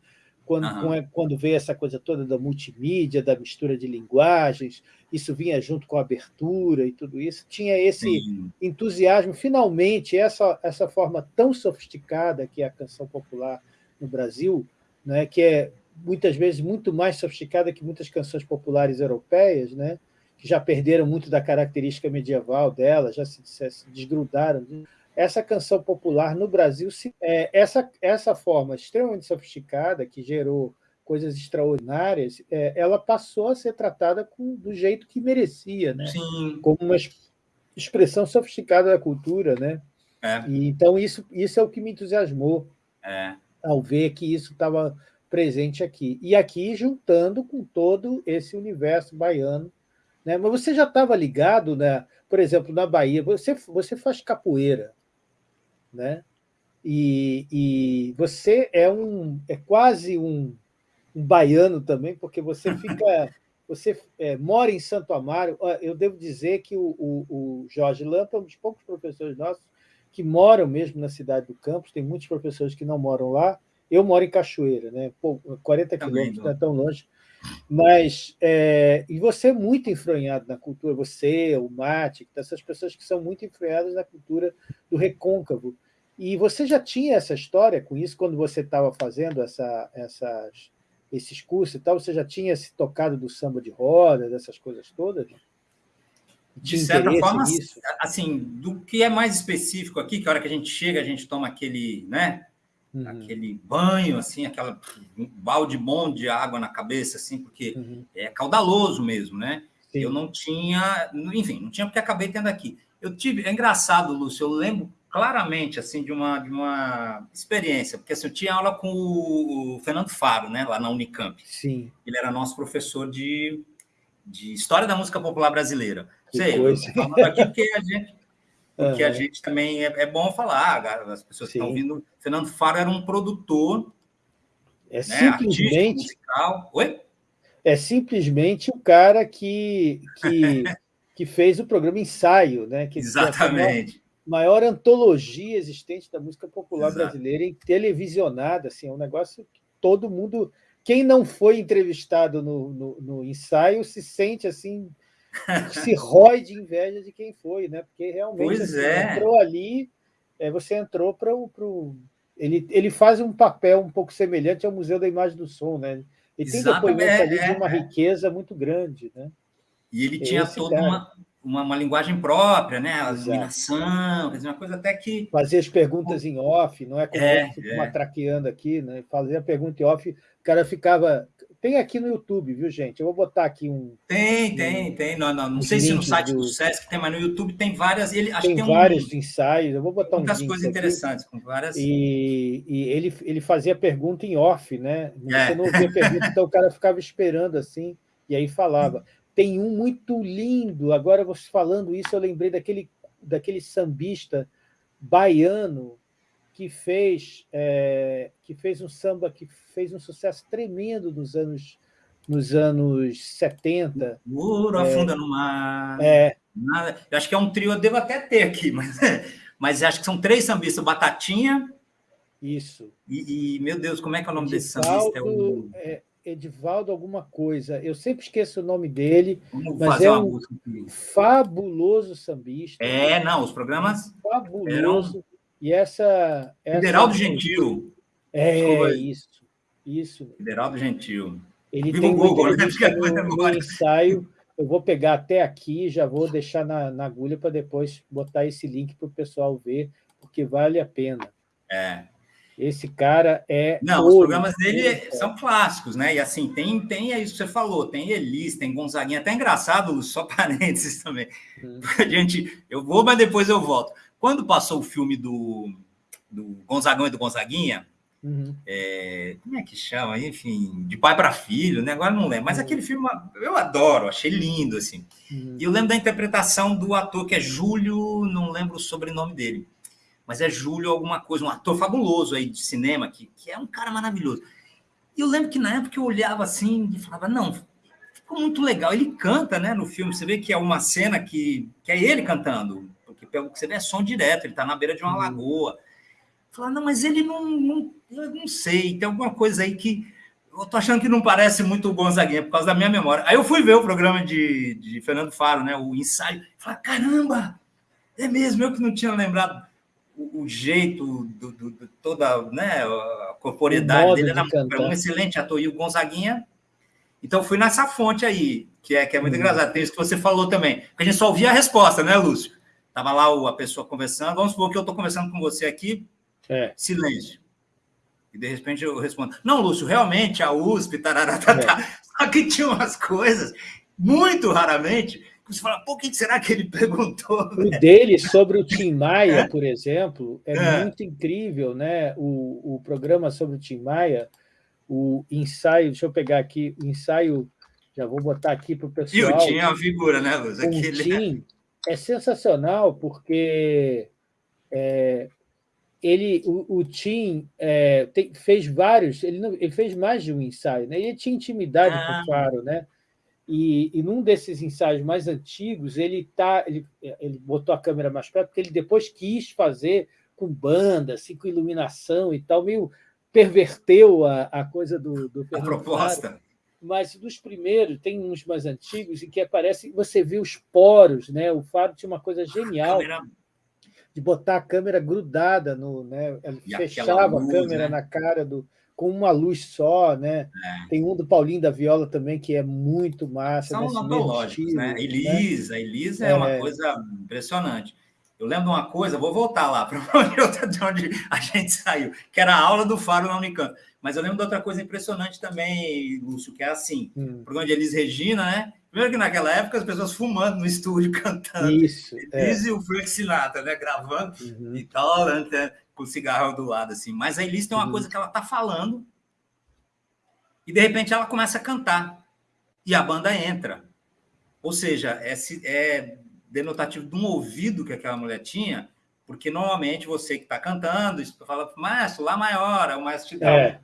Quando, uhum. quando veio essa coisa toda da multimídia, da mistura de linguagens, isso vinha junto com a abertura e tudo isso, tinha esse Sim. entusiasmo, finalmente, essa, essa forma tão sofisticada que é a canção popular no Brasil, né, que é muitas vezes muito mais sofisticada que muitas canções populares europeias, né, que já perderam muito da característica medieval dela, já se, se desgrudaram. Essa canção popular no Brasil, é, essa, essa forma extremamente sofisticada, que gerou coisas extraordinárias, é, ela passou a ser tratada com, do jeito que merecia, né? Sim. como uma expressão sofisticada da cultura. Né? É. E, então, isso, isso é o que me entusiasmou é. ao ver que isso estava presente aqui. E aqui juntando com todo esse universo baiano. Né? Mas você já estava ligado, né? por exemplo, na Bahia, você, você faz capoeira, né? E, e você é um é quase um, um baiano também, porque você fica você é, mora em Santo Amaro. Eu devo dizer que o, o, o Jorge Lampa é um dos poucos professores nossos que moram mesmo na cidade do campus. Tem muitos professores que não moram lá. Eu moro em Cachoeira, né? Pô, 40 quilômetros, não é tão longe. Mas, é, e você é muito enfronhado na cultura, você, o Mate, essas pessoas que são muito enfronhadas na cultura do recôncavo. E você já tinha essa história com isso quando você estava fazendo essa, essas, esses cursos e tal? Você já tinha se tocado do samba de roda, dessas coisas todas? De certa forma, nisso? assim, do que é mais específico aqui, que a hora que a gente chega, a gente toma aquele, né, uhum. aquele banho, assim, aquela um balde bom de água na cabeça, assim, porque uhum. é caudaloso mesmo, né? Sim. Eu não tinha, enfim, não tinha porque acabei tendo aqui. Eu tive, é engraçado, Lúcio, eu lembro claramente assim de uma, de uma experiência, porque assim, eu tinha aula com o Fernando Faro, né, lá na Unicamp. Sim. Ele era nosso professor de, de História da Música Popular Brasileira. Que Sei, coisa. falando aqui porque a gente, porque uhum. a gente também é, é, bom falar, as pessoas Sim. que estão ouvindo. Fernando Faro era um produtor é né, simplesmente musical. Oi? É simplesmente o cara que, que, que fez o programa Ensaio, né? Que, Exatamente maior antologia existente da música popular Exato. brasileira em televisionada, assim, é um negócio que todo mundo, quem não foi entrevistado no, no, no ensaio se sente assim, se rói de inveja de quem foi, né? Porque realmente assim, é. entrou ali, é, você entrou para o ele, ele faz um papel um pouco semelhante ao Museu da Imagem do Som, né? Ele tem depoimento ali de uma é, é. riqueza muito grande, né? E ele tinha toda uma, uma, uma, linguagem própria, né? A iluminação, uma coisa até que. Fazer as perguntas em off, não é como é, eu é. matraqueando aqui, né? Fazer a pergunta em off, o cara ficava. Tem aqui no YouTube, viu, gente? Eu vou botar aqui um. Tem, tem, tem. Não, não, não sei se no site do... do Sesc tem, mas no YouTube tem várias. Ele, tem, tem vários um... ensaios. Eu vou botar um. Muitas coisas interessantes, com várias. E, e, ele, ele fazia pergunta em off, né? Você é. não ouvia pergunta, então o cara ficava esperando assim, e aí falava. Tem um muito lindo, agora você falando isso, eu lembrei daquele, daquele sambista baiano que fez, é, que fez um samba que fez um sucesso tremendo nos anos, nos anos 70. Muro é, afunda no mar. É. Eu acho que é um trio, eu devo até ter aqui, mas, mas acho que são três sambistas: Batatinha. Isso. E, e meu Deus, como é que é o nome desse sambista? É o... É, Edivaldo alguma coisa. Eu sempre esqueço o nome dele, Vamos mas é um fabuloso sambista. É, não, os programas fabuloso. Eram... E essa, essa Gentil. É isso, isso. Federaldo Gentil. Ele Vivo tem uma Google, né? no, no ensaio. Eu vou pegar até aqui, já vou deixar na, na agulha para depois botar esse link para o pessoal ver, porque vale a pena. É, esse cara é. Não, ouro. os programas dele é. são clássicos, né? E assim, tem, tem é isso que você falou, tem Elis, tem Gonzaguinha, até engraçado, só parênteses também. Hum. A gente, eu vou, mas depois eu volto. Quando passou o filme do, do Gonzagão e do Gonzaguinha, uhum. é, como é que chama? Enfim, de pai para filho, né? Agora não lembro, mas uhum. aquele filme eu adoro, achei lindo, assim. Uhum. E eu lembro da interpretação do ator que é Júlio, não lembro o sobrenome dele mas é Júlio alguma coisa, um ator fabuloso aí de cinema, que, que é um cara maravilhoso. E eu lembro que na época eu olhava assim e falava, não, ficou muito legal. Ele canta, né, no filme, você vê que é uma cena que, que é ele cantando, porque pelo que você vê é som direto, ele está na beira de uma uhum. lagoa. Falar, não, mas ele não, não, eu não sei, tem alguma coisa aí que eu tô achando que não parece muito o Gonzaguinha, por causa da minha memória. Aí eu fui ver o programa de, de Fernando Faro, né? O ensaio. Falei, caramba, é mesmo, eu que não tinha lembrado o, o jeito, do, do, do, toda né, a corporeidade dele. Era de um excelente ator. E o Gonzaguinha. Então, fui nessa fonte aí, que é, que é muito hum. engraçado. Tem isso que você falou também. Porque a gente só ouvia a resposta, né, Lúcio? Tava lá a pessoa conversando. Vamos supor que eu estou conversando com você aqui. É. Silêncio. E de repente eu respondo: Não, Lúcio, realmente a USP, tarará, tarará. É. Só que tinha umas coisas, muito raramente, você fala, por que será que ele perguntou? O dele sobre o Tim Maia, por exemplo, é, é, muito incrível, né? O, o programa sobre o Tim Maia, o ensaio, deixa eu pegar aqui, o ensaio, já vou botar aqui para o pessoal. E o Tim é uma figura, né, Luz? Aquele... O Tim é sensacional, porque é, ele, o, o Tim é, tem, fez vários, ele, não, ele fez mais de um ensaio, né? Ele tinha intimidade ah. com o Faro, né? E, e num desses ensaios mais antigos, ele, tá, ele, ele botou a câmera mais perto, porque ele depois quis fazer com banda, assim, com iluminação e tal, meio perverteu a, a coisa do, do A proposta. Mas dos primeiros, tem uns mais antigos, em que aparece, você vê os poros, né? O Fábio tinha uma coisa genial. De botar a câmera grudada no, né? Ele fechava luz, a câmera né? na cara do, com uma luz só, né? É. Tem um do Paulinho da Viola também, que é muito massa. São antológicos, né? né? Elisa, né? Elisa é, é, uma coisa impressionante. Eu lembro de uma coisa, vou voltar lá para onde, a gente saiu, que era a aula do Faro na Unicamp. Mas eu lembro de outra coisa impressionante também, Lúcio, que é assim, hum. programa de Elis Regina, né? Primeiro que naquela época as pessoas fumando no estúdio, cantando. Isso. Elis é. e o Frank Sinatra, né? Gravando uhum. e tal, né? Com o cigarro do lado, assim. Mas a Elis tem uma uhum. coisa que ela tá falando e, de repente, ela começa a cantar e a banda entra. Ou seja, é, é denotativo de um ouvido que aquela mulher tinha, porque normalmente você que está cantando, fala, maestro, lá maior, o maestro te dá é.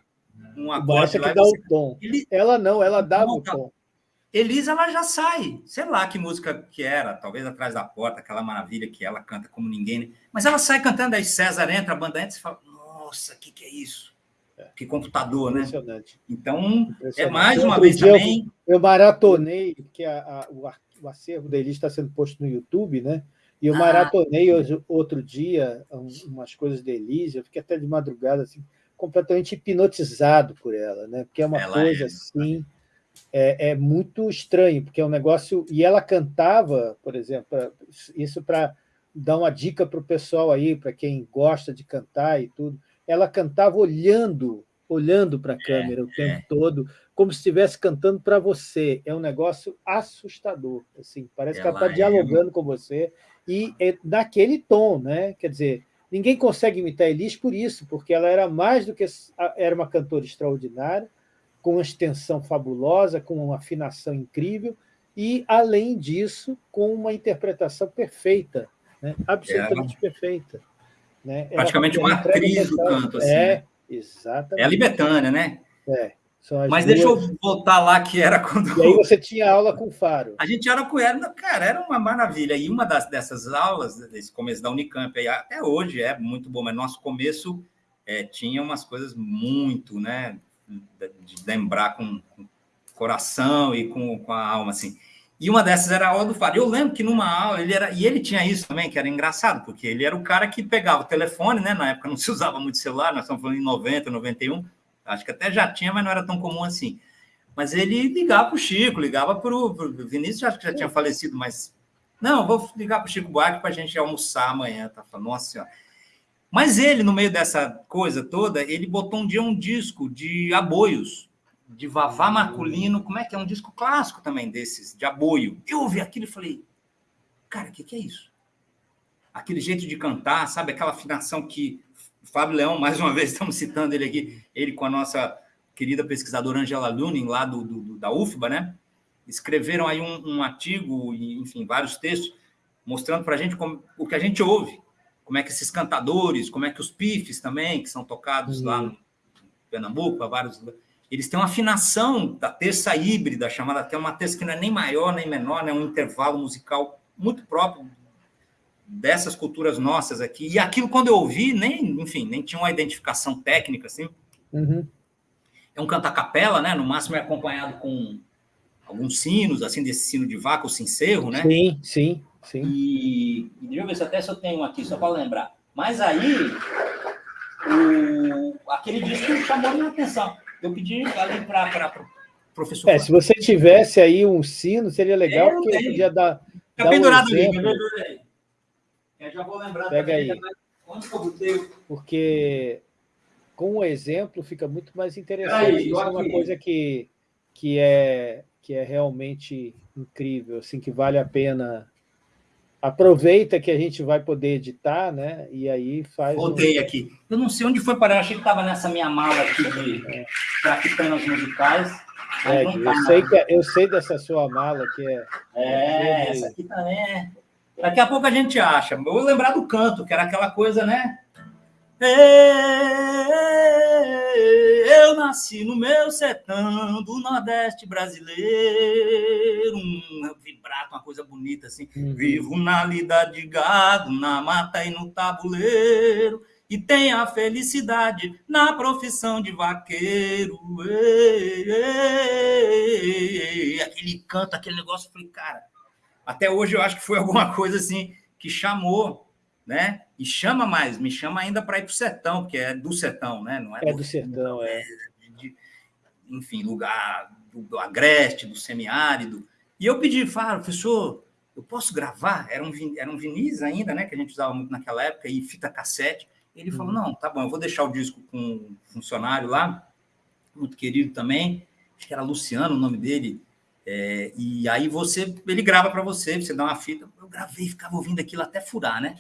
um acorde lá. Que dá você... o tom. Ele... Ela não, ela dá o tom. Elisa, ela já sai. Sei lá que música que era, talvez Atrás da Porta, aquela maravilha que ela canta como ninguém. Né? Mas ela sai cantando, aí César entra, a banda entra e fala: Nossa, o que, que é isso? É. Que computador, né? Então, é Impressionante. é mais uma vez também. Eu, eu maratonei, porque a, a, o, o acervo da Elisa está sendo posto no YouTube, né? E eu ah, maratonei hoje, outro dia umas coisas da Elise, eu fiquei até de madrugada assim, completamente hipnotizado por ela, né? Porque é uma coisa é, assim é, é, muito estranho, porque é um negócio. E ela cantava, por exemplo, isso para dar uma dica para o pessoal aí, para quem gosta de cantar e tudo. Ela cantava olhando, olhando para a é, câmera é, o tempo é. todo, como se estivesse cantando para você. É um negócio assustador. Assim, parece ela que ela está dialogando com você e é naquele tom, né? Quer dizer, ninguém consegue imitar Elis por isso, porque ela era mais do que era uma cantora extraordinária com uma extensão fabulosa, com uma afinação incrível, e, além disso, com uma interpretação perfeita, né? absolutamente é. perfeita. Né? Praticamente uma atriz do canto. Assim, é, né? exatamente. É a Libetânia, né? É. Mas duas... deixa eu voltar lá, que era quando. E aí você tinha aula com o Faro. A gente era com ela, cara, era uma maravilha. E uma das, dessas aulas, desse começo da Unicamp, aí, até hoje é muito bom, mas nosso começo é, tinha umas coisas muito, né? De lembrar com, com coração e com, com, a alma, assim. E uma dessas era a aula do Fábio. Eu lembro que numa aula, ele era, e ele tinha isso também, que era engraçado, porque ele era o cara que pegava o telefone, né? Na época não se usava muito celular, nós estamos falando em 90, 91, acho que até já tinha, mas não era tão comum assim. Mas ele ligava para o Chico, ligava para o Vinícius, acho que já tinha falecido, mas não, vou ligar para o Chico Buarque para a gente almoçar amanhã. Tá falando, nossa senhora. Mas ele, no meio dessa coisa toda, ele botou um dia um disco de aboios, de Vavá Marculino, como é que é? Um disco clássico também desses, de aboio. Eu ouvi aquilo e falei, cara, o que, que é isso? Aquele jeito de cantar, sabe? Aquela afinação que Fábio Leão, mais uma vez, estamos citando ele aqui, ele com a nossa querida pesquisadora Angela Lunin, lá do, do da UFBA, né? Escreveram aí um, um artigo, enfim, vários textos, mostrando para a gente como, o que a gente ouve como é que esses cantadores, como é que os pifes também, que são tocados uhum. lá no Pernambuco, há vários eles têm uma afinação da terça híbrida, chamada até uma terça que não é nem maior nem menor, é né? um intervalo musical muito próprio dessas culturas nossas aqui. E aquilo, quando eu ouvi, nem, enfim, nem tinha uma identificação técnica, assim. Uhum. é um canto a capela, né? No máximo é acompanhado com alguns sinos, assim, desse sino de vaca, o sincero, né? Sim, sim, sim. E, e deixa eu ver se até se eu tenho aqui, só para lembrar. Mas aí, o, aquele disco chamou minha atenção. Eu pedi ali para o professor. É, se você tivesse aí um sino, seria legal, é, porque podia dar. Fica pendurado um ali, eu já vou lembrar Pega aí. Onde que eu botei? Porque com o exemplo fica muito mais interessante. Aí, Isso é uma coisa que, que, é, que é realmente incrível, assim, que vale a pena. Aproveita que a gente vai poder editar, né? E aí faz. Voltei um... aqui. Eu não sei onde foi parar, eu achei que estava nessa minha mala aqui de é. traficanas musicais. É, tá eu, sei que, eu sei dessa sua mala que é. É, essa aqui também é. Daqui a pouco a gente acha. Eu vou lembrar do canto, que era aquela coisa, né? Eu nasci no meu sertão do Nordeste brasileiro, um vibrato, uma coisa bonita assim. Uhum. Vivo na lida de gado, na mata e no tabuleiro, e tenho a felicidade na profissão de vaqueiro. Ei, ei, ei, aquele canto, aquele negócio, eu falei, cara, até hoje eu acho que foi alguma coisa assim que chamou né? E chama mais, me chama ainda para ir para o sertão, porque é do sertão, né? Não é, é do, do sertão, é. é de, enfim, lugar do, do, agreste, do semiárido. E eu pedi, falo, professor, eu posso gravar? Era um, era um vinis ainda, né? Que a gente usava muito naquela época, e fita cassete. Ele falou: uhum. não, tá bom, eu vou deixar o disco com um funcionário lá, muito querido também, acho que era Luciano o nome dele. É, e aí você, ele grava para você, você dá uma fita. Eu gravei, ficava ouvindo aquilo até furar, né?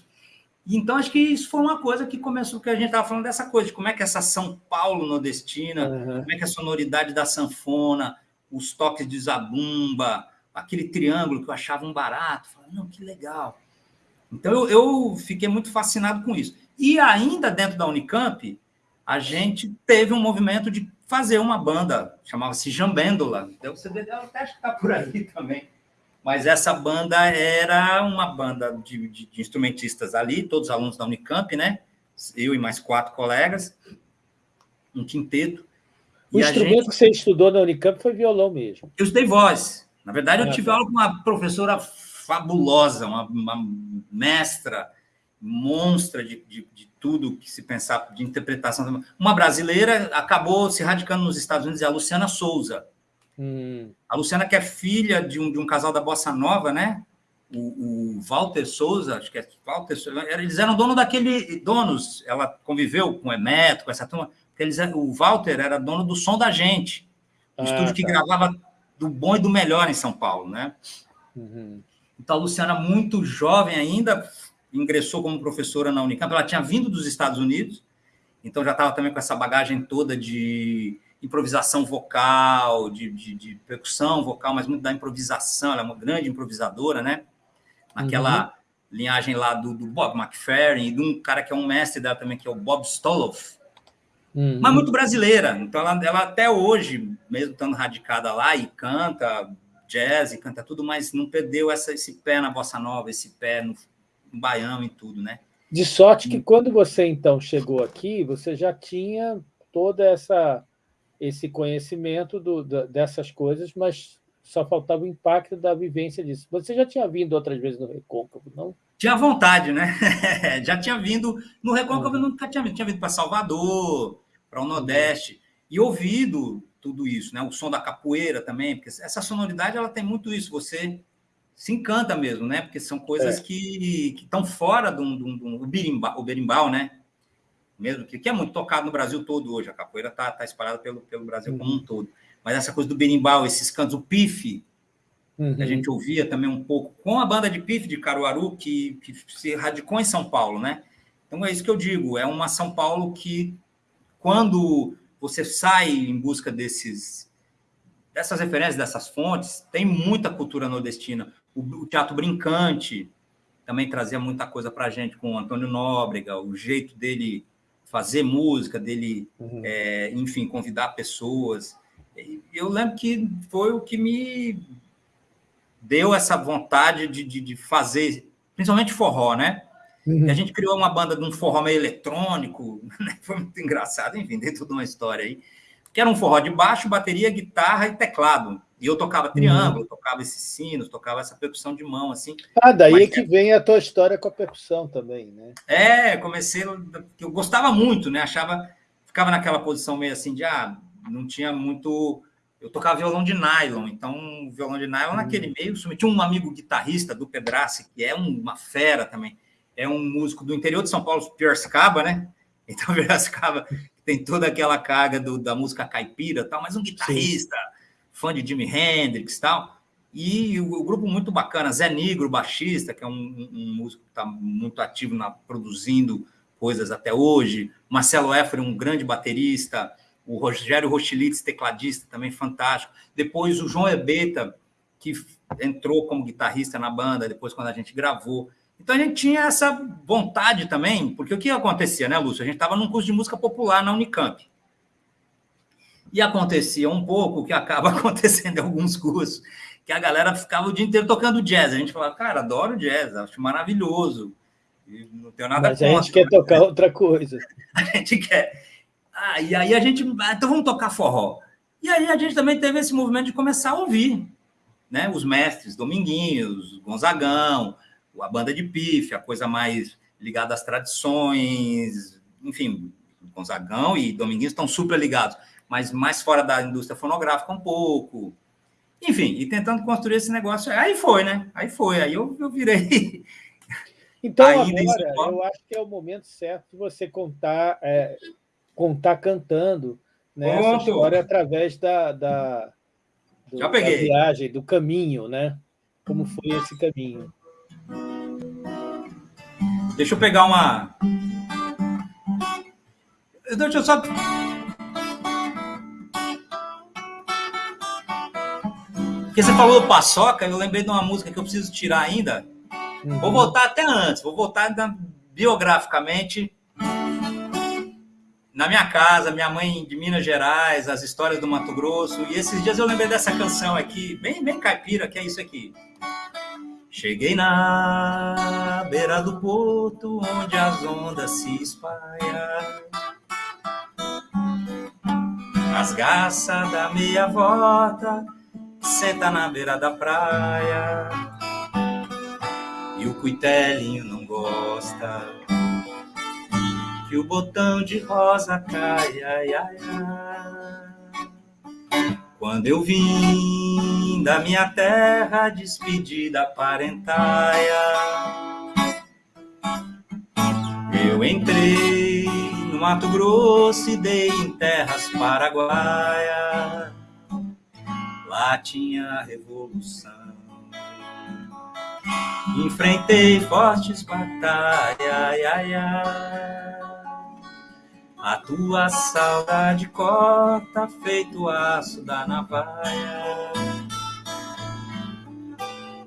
Então, acho que isso foi uma coisa que começou, que a gente estava falando dessa coisa, de como é que essa São Paulo nordestina, uhum. como é que a sonoridade da sanfona, os toques de zabumba, aquele triângulo que eu achava um barato. Não, que legal. Então, eu, eu, fiquei muito fascinado com isso. E ainda dentro da Unicamp, a gente teve um movimento de fazer uma banda, chamava-se Jambêndola. Então, você deve até acho que está por aí também mas essa banda era uma banda de, de, de, instrumentistas ali, todos alunos da Unicamp, né? Eu e mais quatro colegas, um quinteto. O instrumento gente... que você estudou na Unicamp foi violão mesmo? Eu estudei voz. Na verdade, eu ah, tive tá. aula com uma professora fabulosa, uma, uma mestra, monstra de, de, de, tudo que se pensar, de interpretação. Uma brasileira acabou se radicando nos Estados Unidos, é a Luciana Souza. Hum. A Luciana, que é filha de um, de um casal da Bossa Nova, né? O, o Walter Souza, acho que é Walter Souza, eles eram dono daquele. Donos, ela conviveu com o Emeto, com essa turma. Eles, o Walter era dono do Som da Gente, um ah, estúdio que tá. gravava do bom e do melhor em São Paulo, né? Uhum. Então, a Luciana, muito jovem ainda, ingressou como professora na Unicamp. Ela tinha vindo dos Estados Unidos, então já estava também com essa bagagem toda de improvisação vocal, de, de, de, percussão vocal, mas muito da improvisação. Ela é uma grande improvisadora, né? Naquela uhum. linhagem lá do, do, Bob McFerrin e de um cara que é um mestre dela também, que é o Bob Stoloff. Uhum. Mas muito brasileira. Então, ela, ela até hoje, mesmo estando radicada lá, e canta jazz, e canta tudo, mas não perdeu essa, esse pé na bossa nova, esse pé no, no baião e tudo, né? De sorte que quando você então chegou aqui, você já tinha toda essa esse conhecimento do, dessas coisas, mas só faltava o impacto da vivência disso. Você já tinha vindo outras vezes no Recôncavo, não? Tinha vontade, né? já tinha vindo. No Recôncavo, uhum. nunca tinha vindo. Tinha vindo para Salvador, para o Nordeste, e ouvido tudo isso, né? O som da capoeira também, porque essa sonoridade ela tem muito isso. Você se encanta mesmo, né? Porque são coisas é. que estão fora do, do, do, do berimbau, o berimbau, né? Mesmo que, que é muito tocado no Brasil todo hoje. A capoeira está tá espalhada pelo, pelo Brasil uhum. como um todo. Mas essa coisa do berimbau, esses cantos, o pife, uhum. que a uhum. gente ouvia também um pouco, com a banda de pife de Caruaru, que, que se radicou em São Paulo, né? Então é isso que eu digo, é uma São Paulo que, quando você sai em busca desses dessas referências, dessas fontes, tem muita cultura nordestina. O, o teatro brincante também trazia muita coisa para a gente, com o Antônio Nóbrega, o jeito dele fazer música, dele, uhum. é, enfim, convidar pessoas. Eu lembro que foi o que me deu essa vontade de, de, de fazer, principalmente forró, né? Uhum. a gente criou uma banda de um forró meio eletrônico, né? foi muito engraçado, enfim, tem toda uma história aí. Que era um forró de baixo, bateria, guitarra e teclado. E eu tocava triângulo, uhum. tocava esses sinos, tocava essa percussão de mão, assim. Ah, daí Mas, que vem a tua história com a percussão também, né? É, comecei, eu gostava muito, né? Achava, ficava naquela posição meio assim de, ah, não tinha muito... Eu tocava violão de nylon, então violão de nylon uhum. naquele meio, tinha um amigo guitarrista do Pedrace, que é uma fera também, é um músico do interior de São Paulo, Piracicaba, né? Então, Piracicaba tem toda aquela carga do, da música caipira tal, mas um guitarrista... Sim fã de Jimi Hendrix e tal. E o, o, grupo muito bacana, Zé Negro, baixista, que é um, um músico que está muito ativo na produzindo coisas até hoje. Marcelo Effre, um grande baterista. O Rogério Rochilitz, tecladista, também fantástico. Depois o João Ebeta, que entrou como guitarrista na banda, depois quando a gente gravou. Então a gente tinha essa vontade também, porque o que acontecia, né, Lúcio? A gente estava num curso de música popular na Unicamp. E acontecia um pouco o que acaba acontecendo em alguns cursos, que a galera ficava o dia inteiro tocando jazz. A gente falava, cara, adoro jazz, acho maravilhoso. E não tenho nada Mas contra. a gente quer tocar outra coisa. A gente quer. Ah, e aí a gente. Ah, então vamos tocar forró. E aí a gente também teve esse movimento de começar a ouvir né? os mestres, Dominguinhos, Gonzagão, a banda de pife, a coisa mais ligada às tradições, enfim, Gonzagão e Dominguinhos estão super ligados mas mais fora da indústria fonográfica um pouco. Enfim, e tentando construir esse negócio. Aí foi, né? Aí foi, aí eu, eu virei. Então, agora, eu acho que é o momento certo de você contar, é, contar cantando né, essa história através da, da, do, da viagem, do caminho, né? Como foi esse caminho. Deixa eu pegar uma. Deixa eu só Porque você falou do Paçoca, eu lembrei de uma música que eu preciso tirar ainda. Uhum. Vou voltar até antes, vou voltar biograficamente. Na minha casa, minha mãe de Minas Gerais, as histórias do Mato Grosso. E esses dias eu lembrei dessa canção aqui, bem, bem caipira, que é isso aqui. Cheguei na beira do porto, onde as ondas se espalham. As garças da meia volta senta na beira da praia e o cuitelinho não gosta que o botão de rosa caia. Ai, ai, ai. Quando eu vim da minha terra despedida parentaia, eu entrei no Mato Grosso e dei em terras paraguaias lá tinha revolução. Enfrentei fortes batalhas, ai, ai, ai. A tua saudade corta feito aço da navalha.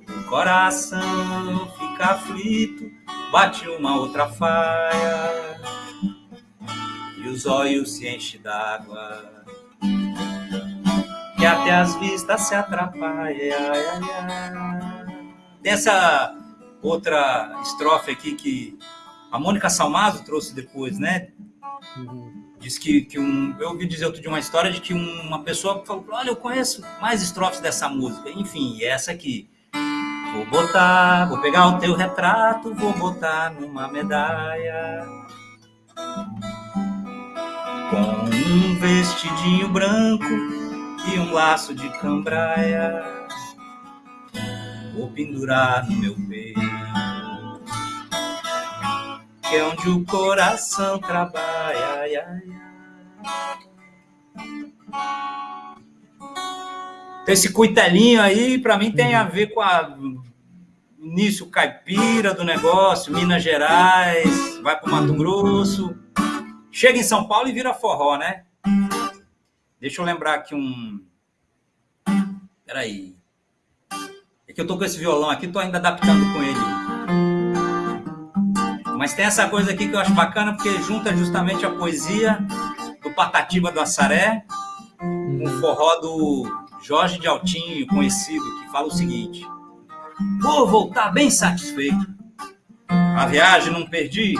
O coração fica aflito, bate uma outra faia. E os olhos se enchem d'água que até as vistas se atrapalham. Tem essa outra estrofe aqui que a Mônica Salmazo trouxe depois, né? Uhum. Diz que, que um. Eu ouvi dizer outro de uma história de que uma pessoa falou: Olha, eu conheço mais estrofes dessa música. Enfim, essa aqui. Vou botar, vou pegar o teu retrato, vou botar numa medalha. Com um vestidinho branco e um laço de cambraia vou pendurar no meu peito, que é onde o coração trabalha. Ai, ai, ai. Esse cuitelinho aí, para mim, tem a ver com a início caipira do negócio, Minas Gerais, vai para Mato Grosso, chega em São Paulo e vira forró, né? Deixa eu lembrar aqui um. Peraí. É que eu tô com esse violão aqui, tô ainda adaptando com ele. Mas tem essa coisa aqui que eu acho bacana, porque junta justamente a poesia do Patativa do Assaré, um forró do Jorge de Altinho, conhecido, que fala o seguinte: Vou voltar bem satisfeito. A viagem não perdi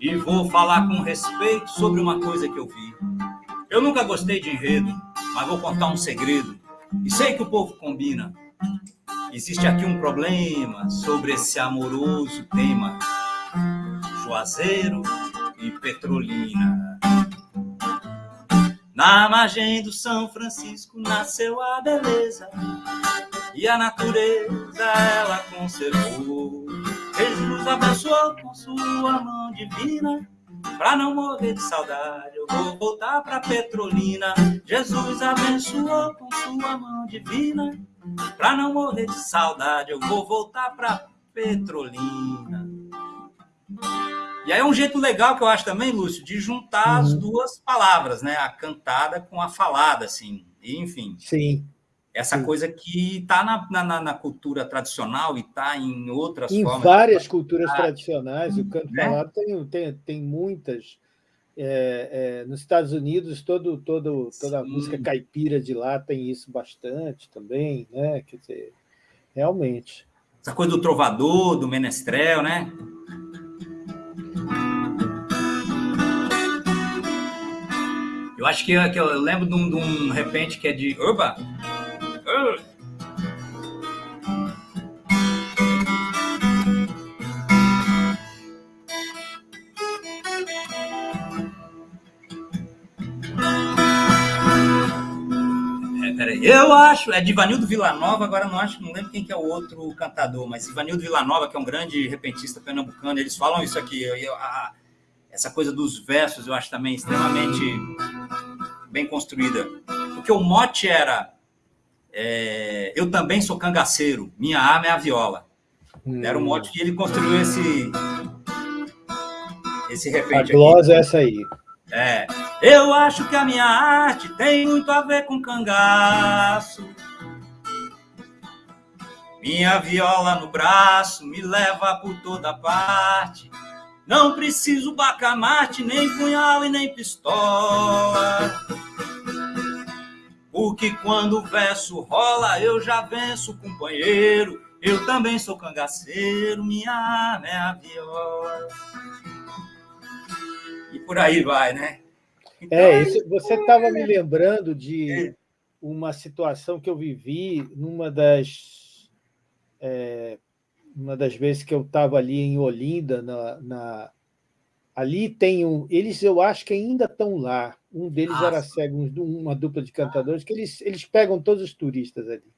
e vou falar com respeito sobre uma coisa que eu vi. Eu nunca gostei de enredo, mas vou contar um segredo. E sei que o povo combina. Existe aqui um problema sobre esse amoroso tema. Juazeiro e Petrolina. Na margem do São Francisco nasceu a beleza e a natureza ela conservou. Jesus abençoou com sua mão divina Pra não morrer de saudade, eu vou voltar pra Petrolina. Jesus abençoou com sua mão divina. Pra não morrer de saudade, eu vou voltar pra Petrolina. E aí é um jeito legal que eu acho também, Lúcio, de juntar uhum. as duas palavras, né? A cantada com a falada, assim. E, enfim. Sim. Essa Sim. coisa que está na, na, na, cultura tradicional e está em outras em formas. Em várias culturas ah, tradicionais, o canto né? falado tem, tem, tem muitas. É, é, nos Estados Unidos, todo, todo, toda a música caipira de lá tem isso bastante também, né? Quer dizer, realmente. Essa coisa do trovador, do menestrel, né? Eu acho que, que eu lembro de um, de um repente que é de. Opa! Eu acho, é de Ivanildo Villanova, agora não acho, não lembro quem que é o outro cantador, mas Ivanildo Villanova, que é um grande repentista pernambucano, eles falam isso aqui. Eu, a, essa coisa dos versos eu acho também extremamente bem construída. Porque o mote era é, Eu também sou cangaceiro, minha arma é a viola. Hum. Era o mote que ele construiu esse, esse repente. A glosa é essa aí. É. Eu acho que a minha arte tem muito a ver com cangaço. Minha viola no braço me leva por toda parte. Não preciso bacamarte, nem punhal e nem pistola. Porque quando o verso rola, eu já venço o companheiro. Eu também sou cangaceiro, minha arma é a viola e por aí vai, né? Então, é, isso, você estava me lembrando de é. uma situação que eu vivi numa das, é, uma das vezes que eu estava ali em Olinda, na, na, ali tem um... Eles, eu acho que ainda estão lá. Um deles Nossa. era cego, uma dupla de cantadores, que eles, eles pegam todos os turistas ali.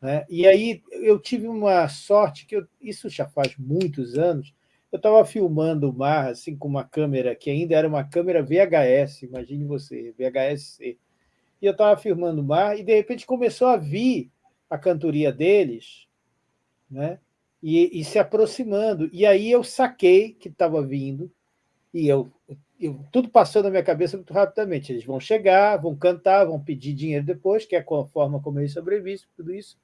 Né? E aí eu tive uma sorte, que eu, isso já faz muitos anos, eu estava filmando o mar assim, com uma câmera que ainda era uma câmera VHS, imagine você, VHS-C. E eu estava filmando o mar e, de repente, começou a vir a cantoria deles né? E, e se aproximando. E aí eu saquei que estava vindo e eu, eu, tudo passou na minha cabeça muito rapidamente. Eles vão chegar, vão cantar, vão pedir dinheiro depois, que é a forma como eles sobrevivem, tudo isso.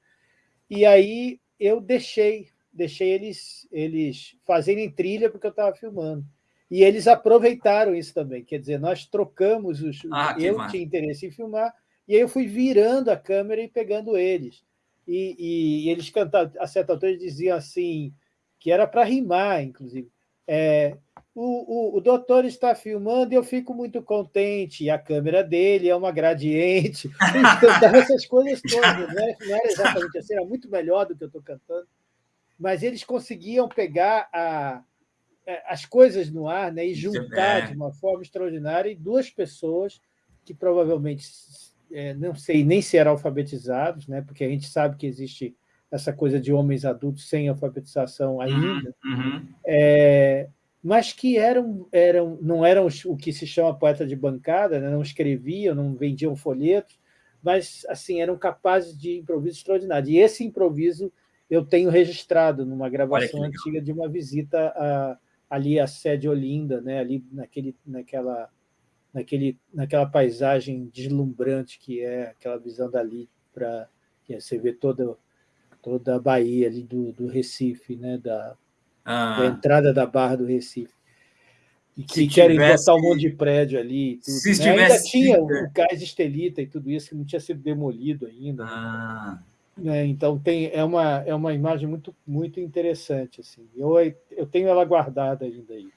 E aí eu deixei deixei eles, eles fazerem trilha porque eu estava filmando. E eles aproveitaram isso também, quer dizer, nós trocamos os. Ah, eu massa. tinha interesse em filmar, e aí eu fui virando a câmera e pegando eles. E, e, e eles cantavam, a certa altura eles diziam assim, que era para rimar, inclusive. É, o, o, o, doutor está filmando e eu fico muito contente, e a câmera dele é uma gradiente. Então, essas coisas todas, né? não era exatamente assim, era muito melhor do que eu estou cantando mas eles conseguiam pegar a, é, as coisas no ar né, e juntar é. de uma forma extraordinária e duas pessoas que provavelmente, é, não sei nem se eram alfabetizados, né, porque a gente sabe que existe essa coisa de homens adultos sem alfabetização uhum, ainda, uhum. É, mas que eram, eram, não eram o que se chama poeta de bancada, né, não escreviam, não vendiam folhetos, mas assim eram capazes de improviso extraordinário. E esse improviso eu tenho registrado numa gravação antiga de uma visita a, ali à sede Olinda, né? ali naquele, naquela, naquele, naquela paisagem deslumbrante que é aquela visão dali, para você vê toda, toda a Bahia ali do, do Recife, né? da, ah. da entrada da Barra do Recife. E que querem tivesse... botar um monte de prédio ali. Tudo, Se né? Ainda tinha o cais Estelita e tudo isso, que não tinha sido demolido ainda. Ah. Né? É, então tem, é, uma, é uma imagem muito, muito interessante. Assim. Eu, eu tenho ela guardada ainda aí.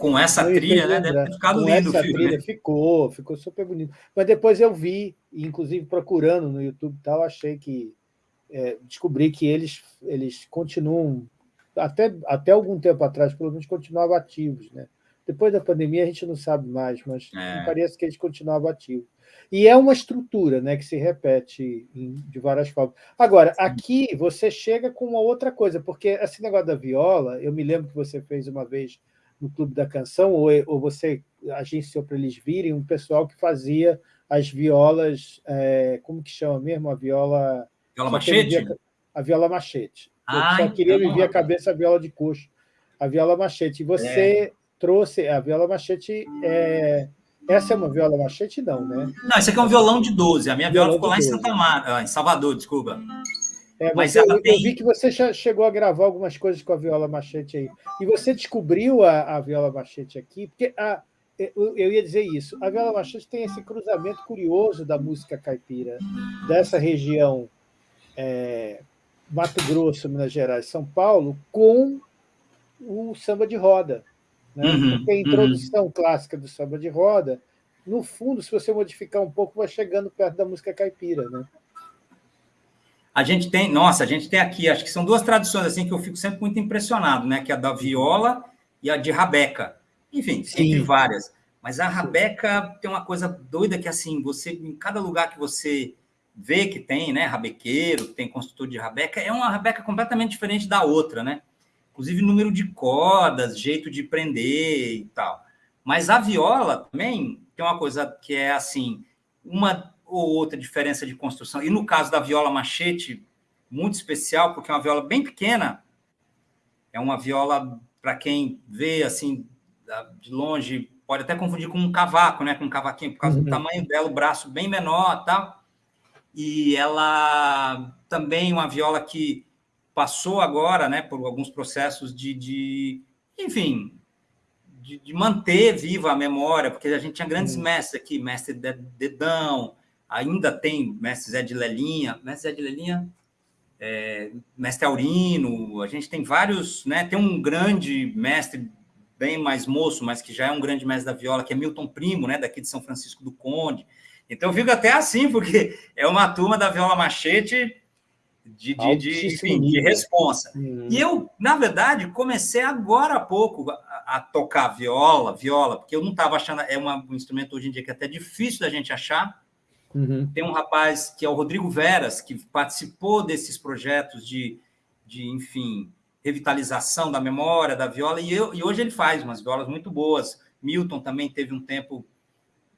Com essa trilha, né? Deve ter ficado Com lindo essa o filme. Trilha, né? ficou, ficou super bonito. Mas depois eu vi, inclusive procurando no YouTube e tal, achei que é, descobri que eles, eles continuam, até, até algum tempo atrás, pelo menos, continuavam ativos. Né? Depois da pandemia a gente não sabe mais, mas É. parece que eles continuavam ativos. E é uma estrutura né, que se repete em- de várias formas. Agora, aqui você chega com uma outra coisa, porque esse negócio da viola, eu me lembro que você fez uma vez no Clube da Canção, ou, ou você agenciou para eles virem um pessoal que fazia as violas, é, como que chama mesmo? A viola... Viola machete? via- A viola machete. Eu Ah, só queria então, me vir a cabeça a viola de coxo. A viola machete. E você trouxe a viola machete... é, Essa é uma viola machete, não, né? Não, esse aqui é um violão de 12. A minha viola Violão ficou de lá em 12. Santa ah, em Salvador, desculpa. É, mas Mas eu, ela eu tem- vi que você já chegou a gravar algumas coisas com a viola machete aí. E você descobriu a, a viola machete aqui, porque a, eu, eu ia dizer isso. A viola machete tem esse cruzamento curioso da música caipira, dessa região é, Mato Grosso, Minas Gerais, São Paulo, com o samba de roda. Né? Uhum, porque a uhum. introdução clássica do samba de roda, no fundo, se você modificar um pouco, vai chegando perto da música caipira. Né? A gente tem, nossa, a gente tem aqui, acho que são duas tradições assim que eu fico sempre muito impressionado, né? Que é a da viola e a de rabeca. Enfim, Sim. entre várias. Mas a rabeca tem uma coisa doida que assim, você em cada lugar que você vê que tem, né, rabequeiro, que tem construtor de rabeca, é uma rabeca completamente diferente da outra, né? Inclusive número de cordas, jeito de prender e tal. Mas a viola também tem uma coisa que é assim, uma ou outra diferença de construção. E no caso da viola machete, muito especial, porque é uma viola bem pequena. É uma viola, para quem vê assim de longe, pode até confundir com um cavaco, né? Com um cavaquinho, por causa Uhum. do tamanho dela, o braço bem menor tal. E ela também uma viola que passou agora, né, por alguns processos de, de enfim, de, de manter viva a memória, porque a gente tinha grandes Uhum. mestres aqui, mestre De- Dedão, ainda tem mestre Zé de Lelinha, mestre Zé de Lelinha, é, mestre Aurino, a gente tem vários, né? Tem um grande mestre bem mais moço, mas que já é um grande mestre da viola, que é Milton Primo, né? Daqui de São Francisco do Conde. Então eu fico até assim, porque é uma turma da viola machete de, de, de, enfim, de responsa. Uhum. E eu, na verdade, comecei agora há pouco a, a tocar viola, viola, porque eu não estava achando, é uma, um instrumento hoje em dia que é até difícil da gente achar. Uhum. Tem um rapaz que é o Rodrigo Veras, que participou desses projetos de, de enfim, revitalização da memória da viola, e, eu, e hoje ele faz umas violas muito boas. Milton também teve um tempo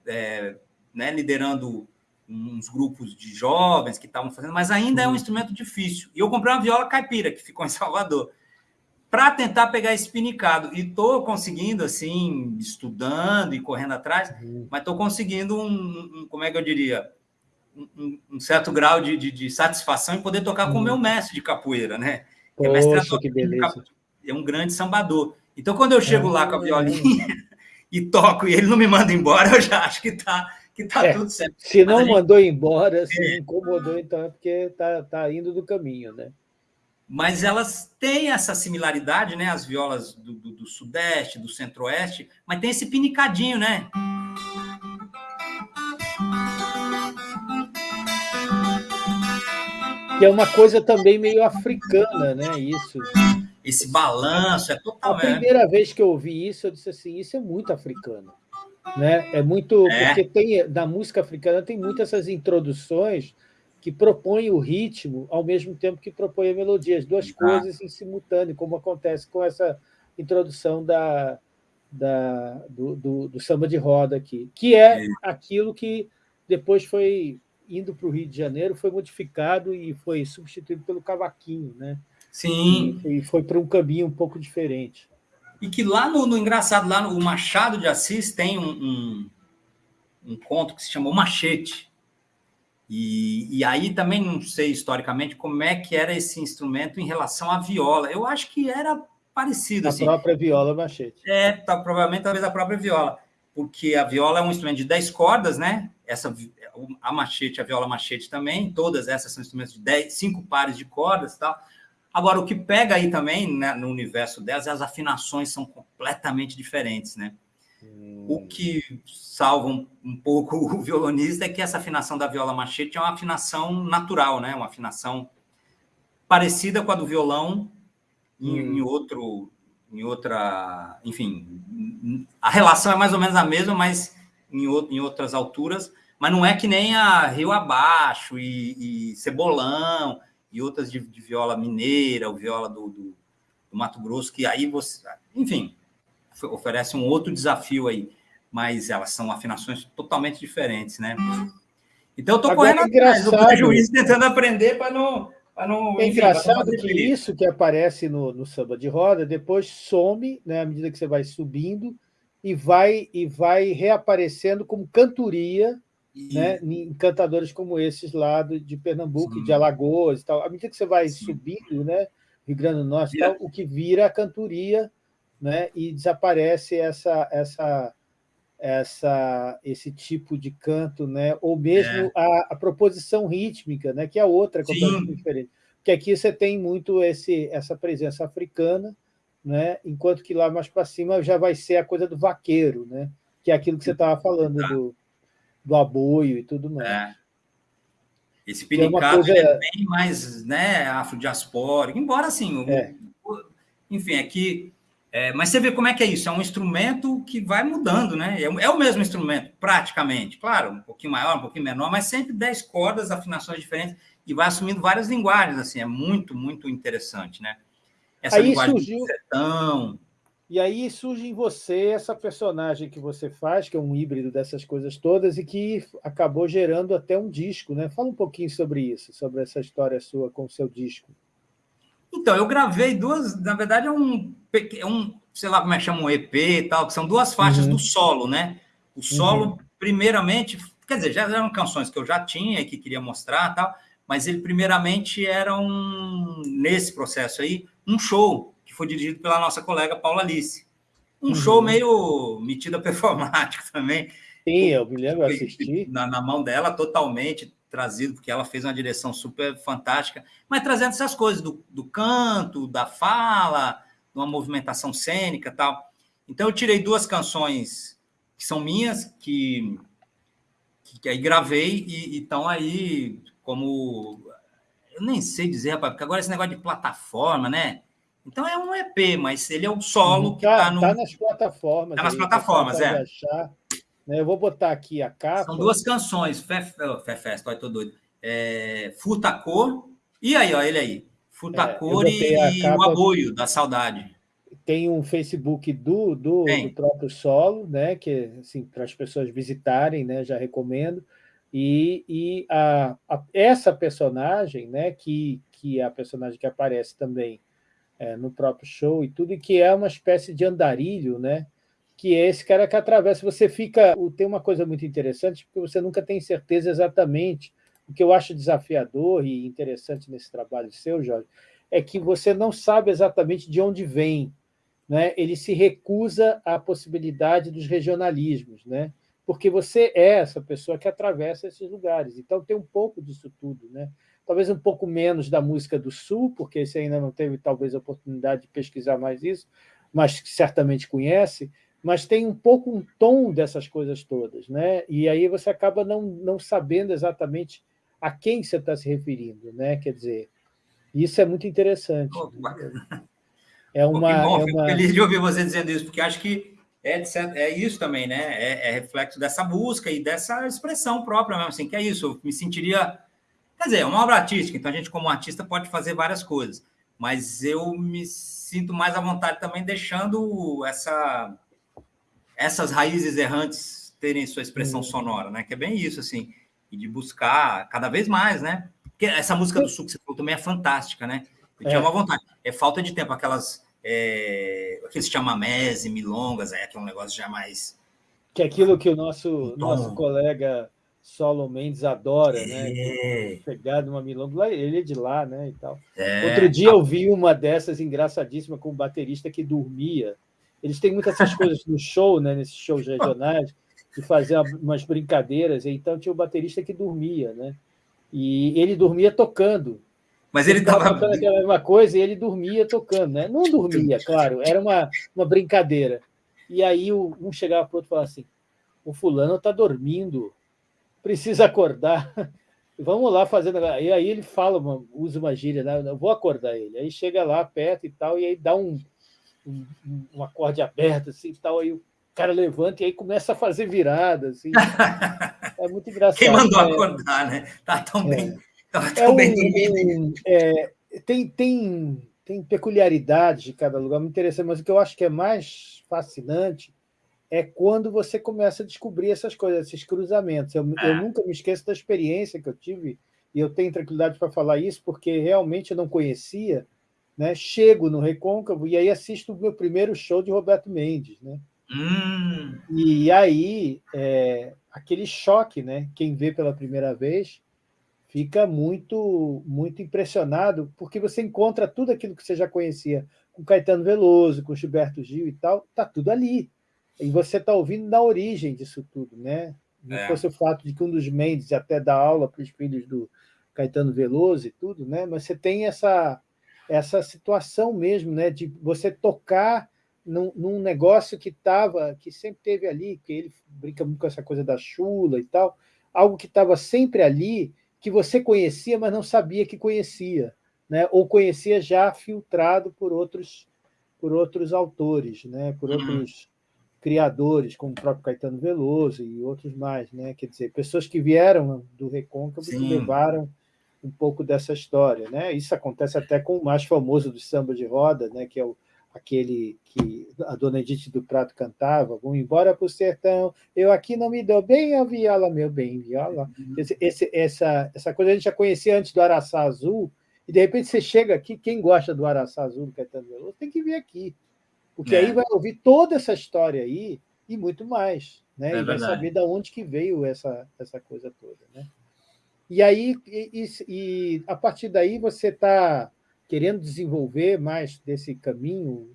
é, né, liderando uns grupos de jovens que estavam fazendo, mas ainda é um instrumento difícil. E eu comprei uma viola caipira, que ficou em Salvador, para tentar pegar esse pinicado. E estou conseguindo, assim, estudando e correndo atrás, Uhum. mas estou conseguindo um, um, como é que eu diria, um, um certo grau de, de, de, satisfação em poder tocar com o Uhum. meu mestre de capoeira, né? Poxa, é, mestre que beleza. é um grande sambador. Então, quando eu chego lá com a violinha e toco e ele não me manda embora, eu já acho que está que tá É, tudo certo. Se Mas não gente- mandou embora, se não incomodou, então é porque tá, tá indo do caminho, né? Mas elas têm essa similaridade, né? As violas do, do- do Sudeste, do Centro-Oeste, mas tem esse pinicadinho, né? Que é uma coisa também meio africana, né? Isso. Esse balanço, é A totalmente. primeira vez que eu ouvi isso, eu disse assim, isso é muito africano. Né? É muito. É. Porque tem, na música africana tem muitas essas introduções que propõem o ritmo ao mesmo tempo que propõem a melodia, as duas Exato. coisas em simultâneo, como acontece com essa introdução da, da, do, do, do samba de roda aqui, que é aquilo que depois foi indo para o Rio de Janeiro, foi modificado e foi substituído pelo cavaquinho, né? Sim. E, e foi para um caminho um pouco diferente. E que lá no, no engraçado, lá no Machado de Assis tem um, um, um conto que se chama O Machete. E, e aí também não sei historicamente como é que era esse instrumento em relação à viola. Eu acho que era parecido A assim. própria viola machete. É, tá, provavelmente talvez a própria viola, porque a viola é um instrumento de 10 cordas, né? Essa a machete, a viola machete também, todas essas são instrumentos de 10, cinco pares de cordas, e tal. Agora, o que pega aí também né, no universo delas, as afinações são completamente diferentes, né? Hum. O que salva um, um, pouco o violonista é que essa afinação da viola machete é uma afinação natural, né? Uma afinação parecida com a do violão em, hum. em outro, em outra, enfim, a relação é mais ou menos a mesma, mas em, em outras alturas, mas não é que nem a Rio Abaixo e, e Cebolão e outras de, de, viola mineira, ou viola do, do, do, Mato Grosso, que aí você, enfim, oferece um outro desafio aí, mas elas são afinações totalmente diferentes, né? Então eu estou correndo é atrás, o prejuízo tentando aprender para não não, é engraçado que isso que aparece no, no, samba de roda depois some, né, à medida que você vai subindo, e vai, e vai reaparecendo como cantoria e... né, em cantadores como esses lá de Pernambuco, Sim. de Alagoas e tal. À medida que você vai Sim. subindo, né, Rio Grande do Norte, tal, o que vira a cantoria né, e desaparece essa, essa, essa, esse tipo de canto, né, ou mesmo é. a, a, proposição rítmica, né, que é outra completamente diferente. Porque aqui você tem muito esse, essa presença africana, né? enquanto que lá mais para cima já vai ser a coisa do vaqueiro, né? que é aquilo que você estava falando do, do aboio e tudo mais. É. Esse pinicado é, coisa... é, bem mais né, afrodiaspórico, embora assim, é. enfim, é que. É, mas você vê como é que é isso, é um instrumento que vai mudando, né? É, é, o mesmo instrumento, praticamente. Claro, um pouquinho maior, um pouquinho menor, mas sempre 10 cordas, afinações diferentes, e vai assumindo várias linguagens, assim, é muito, muito interessante, né? essa aí linguagem surgiu... do sertão. E aí surge em você essa personagem que você faz, que é um híbrido dessas coisas todas, e que acabou gerando até um disco, né? Fala um pouquinho sobre isso, sobre essa história sua com o seu disco. Então, eu gravei duas, na verdade, é um, é um sei lá como é que chama, um EP e tal, que são duas faixas uhum. do solo, né? O solo, uhum. primeiramente, quer dizer, já eram canções que eu já tinha e que queria mostrar tal, mas ele primeiramente era um, nesse processo aí, um show que foi dirigido pela nossa colega Paula Alice. Um uhum. show meio metida performático também. Sim, eu me lembro, assisti. Na, na mão dela, totalmente trazido, porque ela fez uma direção super fantástica, mas trazendo essas coisas do, do canto, da fala, de uma movimentação cênica tal. Então, eu tirei duas canções que são minhas, que, que, que aí gravei e estão aí como eu nem sei dizer, rapaz, porque agora esse negócio de plataforma, né? Então é um EP, mas ele é o solo uhum. que está tá no. Está nas plataformas. Está nas plataformas, é. Achar? Eu vou botar aqui a capa. São duas canções, Fé Fé tô doido. É, Furtacor, e aí, ó, ele aí. Furtacor é, e o Aboio, da Saudade. Tem um Facebook do, do, do próprio solo, né? Que assim, para as pessoas visitarem, né? Já recomendo. E, e a, a, essa personagem, né, que, que é a personagem que aparece também é, no próprio show e tudo, e que é uma espécie de andarilho, né, que é esse cara que atravessa. Você fica. Tem uma coisa muito interessante, porque você nunca tem certeza exatamente. O que eu acho desafiador e interessante nesse trabalho seu, Jorge, é que você não sabe exatamente de onde vem. Né? Ele se recusa à possibilidade dos regionalismos. Né? porque você é essa pessoa que atravessa esses lugares. Então, tem um pouco disso tudo. Né? Talvez um pouco menos da música do Sul, porque você ainda não teve, talvez, a oportunidade de pesquisar mais isso, mas certamente conhece, mas tem um pouco um tom dessas coisas todas. Né? E aí você acaba não, não sabendo exatamente a quem você está se referindo. Né? Quer dizer, isso é muito interessante. Oh, é uma, bom, é uma... feliz de ouvir você dizendo isso, porque acho que é, é isso também, né? É, é, reflexo dessa busca e dessa expressão própria mesmo, assim, que é isso. Eu me sentiria. Quer dizer, é uma obra artística, então a gente, como artista, pode fazer várias coisas, mas eu me sinto mais à vontade também deixando essa, essas raízes errantes terem sua expressão hum. sonora, né? Que é bem isso, assim, e de buscar cada vez mais, né? Porque essa música do Sul que você falou também é fantástica, né? Eu tinha é. uma vontade. É falta de tempo, aquelas é, aqueles chamamés e milongas, é, que é um negócio já mais. Que é aquilo que o nosso, nosso colega Solo Mendes adora, né? é. né? Pegar uma milonga, ele é de lá, né? E tal. É. Outro dia eu vi uma dessas engraçadíssima com um baterista que dormia. Eles têm muitas essas coisas no show, né? Nesses shows regionais, de fazer umas brincadeiras. Então tinha o um baterista que dormia, né? E ele dormia tocando. Mas ele estava tocando aquela mesma coisa e ele dormia tocando, né? Não dormia, claro, era uma, uma brincadeira. E aí um chegava para o outro e falava assim: o fulano está dormindo, precisa acordar. Vamos lá fazendo. E aí ele fala, usa uma gíria, né? Eu vou acordar ele. Aí chega lá perto e tal, e aí dá um, um, um acorde aberto assim e tal, aí o cara levanta e aí começa a fazer virada. Assim. É muito engraçado. Quem mandou é, acordar, né? Tá tão é, bem, tá tão é bem um, é, tem, tem, tem peculiaridades de cada lugar, muito interessante, mas o que eu acho que é mais fascinante é quando você começa a descobrir essas coisas, esses cruzamentos. Eu, eu nunca me esqueço da experiência que eu tive, e eu tenho tranquilidade para falar isso, porque realmente eu não conhecia. Né? Chego no Recôncavo e aí assisto o meu primeiro show de Roberto Mendes. Né? Hum. E aí, é, aquele choque, né? Quem vê pela primeira vez fica muito, muito impressionado, porque você encontra tudo aquilo que você já conhecia com Caetano Veloso, com Gilberto Gil e tal, tá tudo ali. E você está ouvindo na origem disso tudo, né? Não é. fosse o fato de que um dos Mendes até dá aula para os filhos do Caetano Veloso e tudo, né? Mas você tem essa essa situação mesmo, né? De você tocar num, num negócio que estava, que sempre teve ali, que ele brinca muito com essa coisa da chula e tal, algo que estava sempre ali, que você conhecia, mas não sabia que conhecia, né? Ou conhecia já filtrado por outros por outros autores, né? Por uhum. outros criadores, como o próprio Caetano Veloso e outros mais, né? Quer dizer, pessoas que vieram do Recôncavo e levaram um pouco dessa história, né? Isso acontece até com o mais famoso do samba de roda, né? Que é o aquele que a dona Edith do Prato cantava, vou embora para o sertão, eu aqui não me dou bem a viola, meu bem, viola. Uhum. Esse, esse, essa, essa coisa a gente já conhecia antes do Araçá Azul, e de repente você chega aqui, quem gosta do Araçá Azul, do Caetano Veloso, tem que vir aqui, porque é. aí vai ouvir toda essa história aí e muito mais, né? É e vai saber de onde que veio essa, essa coisa toda, né? E aí, e, e a partir daí você está querendo desenvolver mais desse caminho?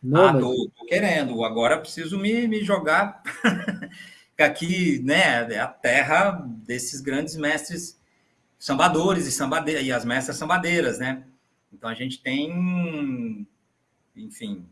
Nômade? Ah, estou querendo. Agora preciso me, me jogar aqui, né? É a terra desses grandes mestres sambadores e, sambade... e as mestras sambadeiras, né? Então a gente tem, enfim,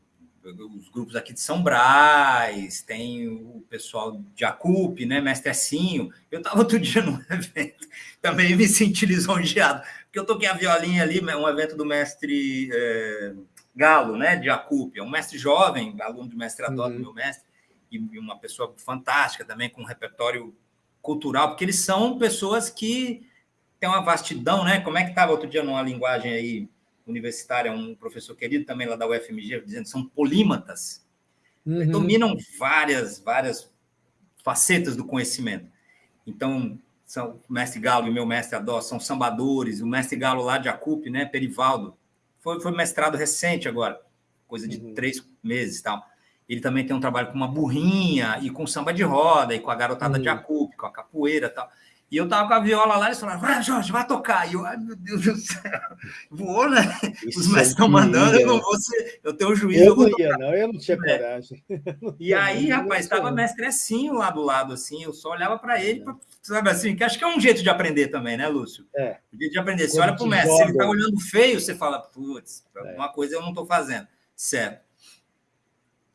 os grupos aqui de São Brás, tem o pessoal de Acupe, né, Mestre Essinho. Eu estava outro dia num evento, também me senti lisonjeado, porque eu toquei a violinha ali, um evento do mestre é, Galo, né, de Acupe, é um mestre jovem, aluno do mestre Adoro, uhum. meu mestre, e uma pessoa fantástica também, com um repertório cultural, porque eles são pessoas que têm uma vastidão, né? Como é que estava outro dia numa linguagem aí universitária, um professor querido também lá da UFMG, dizendo que são polímatas, uhum. dominam várias, várias facetas do conhecimento. Então, são, o mestre Galo e meu mestre Adó são sambadores, o mestre Galo lá de Acupe, né, Perivaldo, foi, foi mestrado recente agora, coisa de uhum. três meses tal. Ele também tem um trabalho com uma burrinha e com samba de roda e com a garotada uhum. de Acupe, com a capoeira tal. E eu tava com a viola lá eles falaram, vai, Jorge, vai tocar. E eu, ai, meu Deus do céu, voou, né? Isso Os mestres estão mandando, eu não vou ser, eu tenho juízo. Eu não ia, não, eu não tinha é. coragem. E aí, rapaz, estava mestre assim lá do lado, assim, eu só olhava para ele, pra, sabe assim, que acho que é um jeito de aprender também, né, Lúcio? É. Um jeito de aprender. Você Quando olha para o mestre, joga... se ele está olhando feio, você fala, putz, é. alguma coisa eu não estou fazendo. Certo.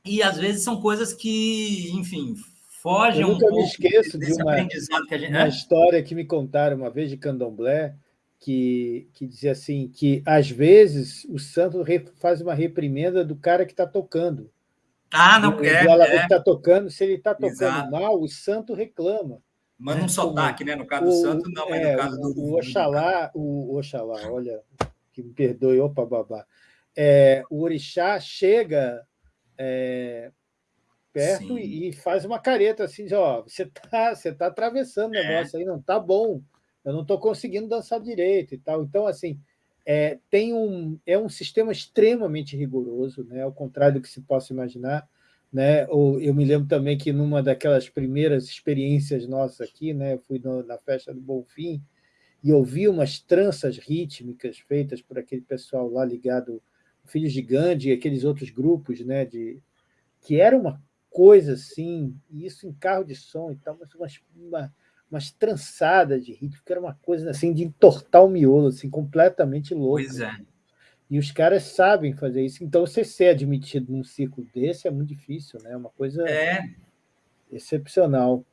E às vezes são coisas que, enfim, foge um pouco me esqueço de uma, que gente... uma história que me contaram uma vez de Candomblé, que, que dizia assim, que às vezes o santo faz uma reprimenda do cara que está tocando. Ah, não quer. O é. está tocando, se ele está tocando Exato. mal, o santo reclama. Manda um né? sotaque, né? No caso do santo, não, mas é, no caso do. O Oxalá, o Oxalá, olha, que me perdoe, opa, babá. É, o orixá chega é, perto e, e, faz uma careta assim, de, ó, você está você tá atravessando o é. negócio aí, não tá bom, eu não estou conseguindo dançar direito e tal. Então, assim, é, tem um, é um sistema extremamente rigoroso, né, ao contrário do que se possa imaginar. Né? Eu me lembro também que numa daquelas primeiras experiências nossas aqui, né, fui no, na festa do Bonfim e ouvi umas tranças rítmicas feitas por aquele pessoal lá ligado, Filhos de Gandhi e aqueles outros grupos, né, de, que era uma coisa assim, isso em carro de som e tal, mas uma, uma, umas trançadas de ritmo, que era uma coisa assim de entortar o miolo, assim, completamente louco. Pois é. E os caras sabem fazer isso. Então, você ser admitido num ciclo desse é muito difícil, né? É uma coisa é. excepcional.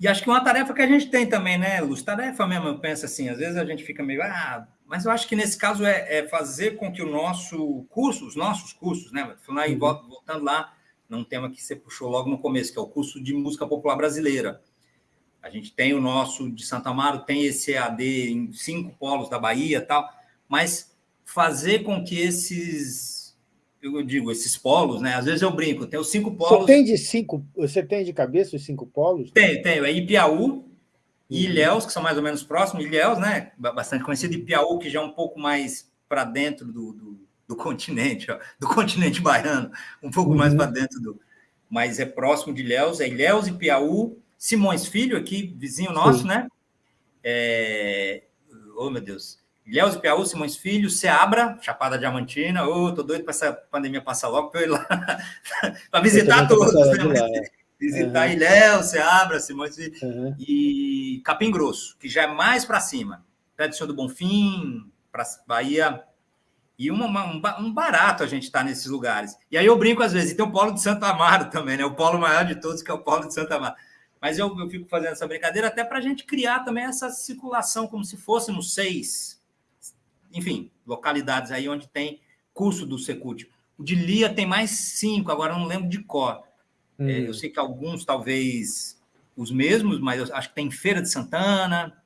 E acho que uma tarefa que a gente tem também, né, Luz? Tarefa mesmo, eu penso assim, às vezes a gente fica meio, ah, mas eu acho que nesse caso é, é fazer com que o nosso curso, os nossos cursos, né, falando aí, uhum. voltando lá, num tema que você puxou logo no começo, que é o curso de música popular brasileira. A gente tem o nosso de Santa Amaro, tem esse EAD em cinco polos da Bahia tal, mas fazer com que esses eu digo, esses polos, né? Às vezes eu brinco, tem os cinco polos. Você tem de cinco, você tem de cabeça os cinco polos? Tenho, tenho. É Ipiaú e uhum. Ilhéus, que são mais ou menos próximos. Ilhéus, né? Bastante conhecido. Ipiaú, que já é um pouco mais para dentro do, do, do, continente, ó, do continente baiano, um pouco uhum. mais para dentro do. Mas é próximo de Ilhéus, é Ilhéus e Piauí. Simões Filho, aqui, vizinho nosso, Sim. né? É... Oh, meu Deus. Ilhéus e Piauí, Simões Filho, Seabra, Chapada Diamantina. Ô, oh, tô doido para essa pandemia passar logo para eu ir lá para visitar todos, né? Lá, é. Visitar uhum. Ilhéus, Seabra, Simões Filho uhum. e Capim Grosso, que já é mais para cima. Pé do Senhor do Bonfim, para Bahia. E uma, uma, um barato a gente estar tá nesses lugares. E aí eu brinco às vezes, e tem o Polo de Santa Amaro também, né? O polo maior de todos, que é o Polo de Santa Amaro. Mas eu, eu fico fazendo essa brincadeira até para a gente criar também essa circulação, como se fôssemos seis enfim, localidades aí onde tem curso do Secult. O de Lia tem mais cinco, agora eu não lembro de cor. Hum. É, eu sei que alguns, talvez, os mesmos, mas eu acho que tem Feira de Santana,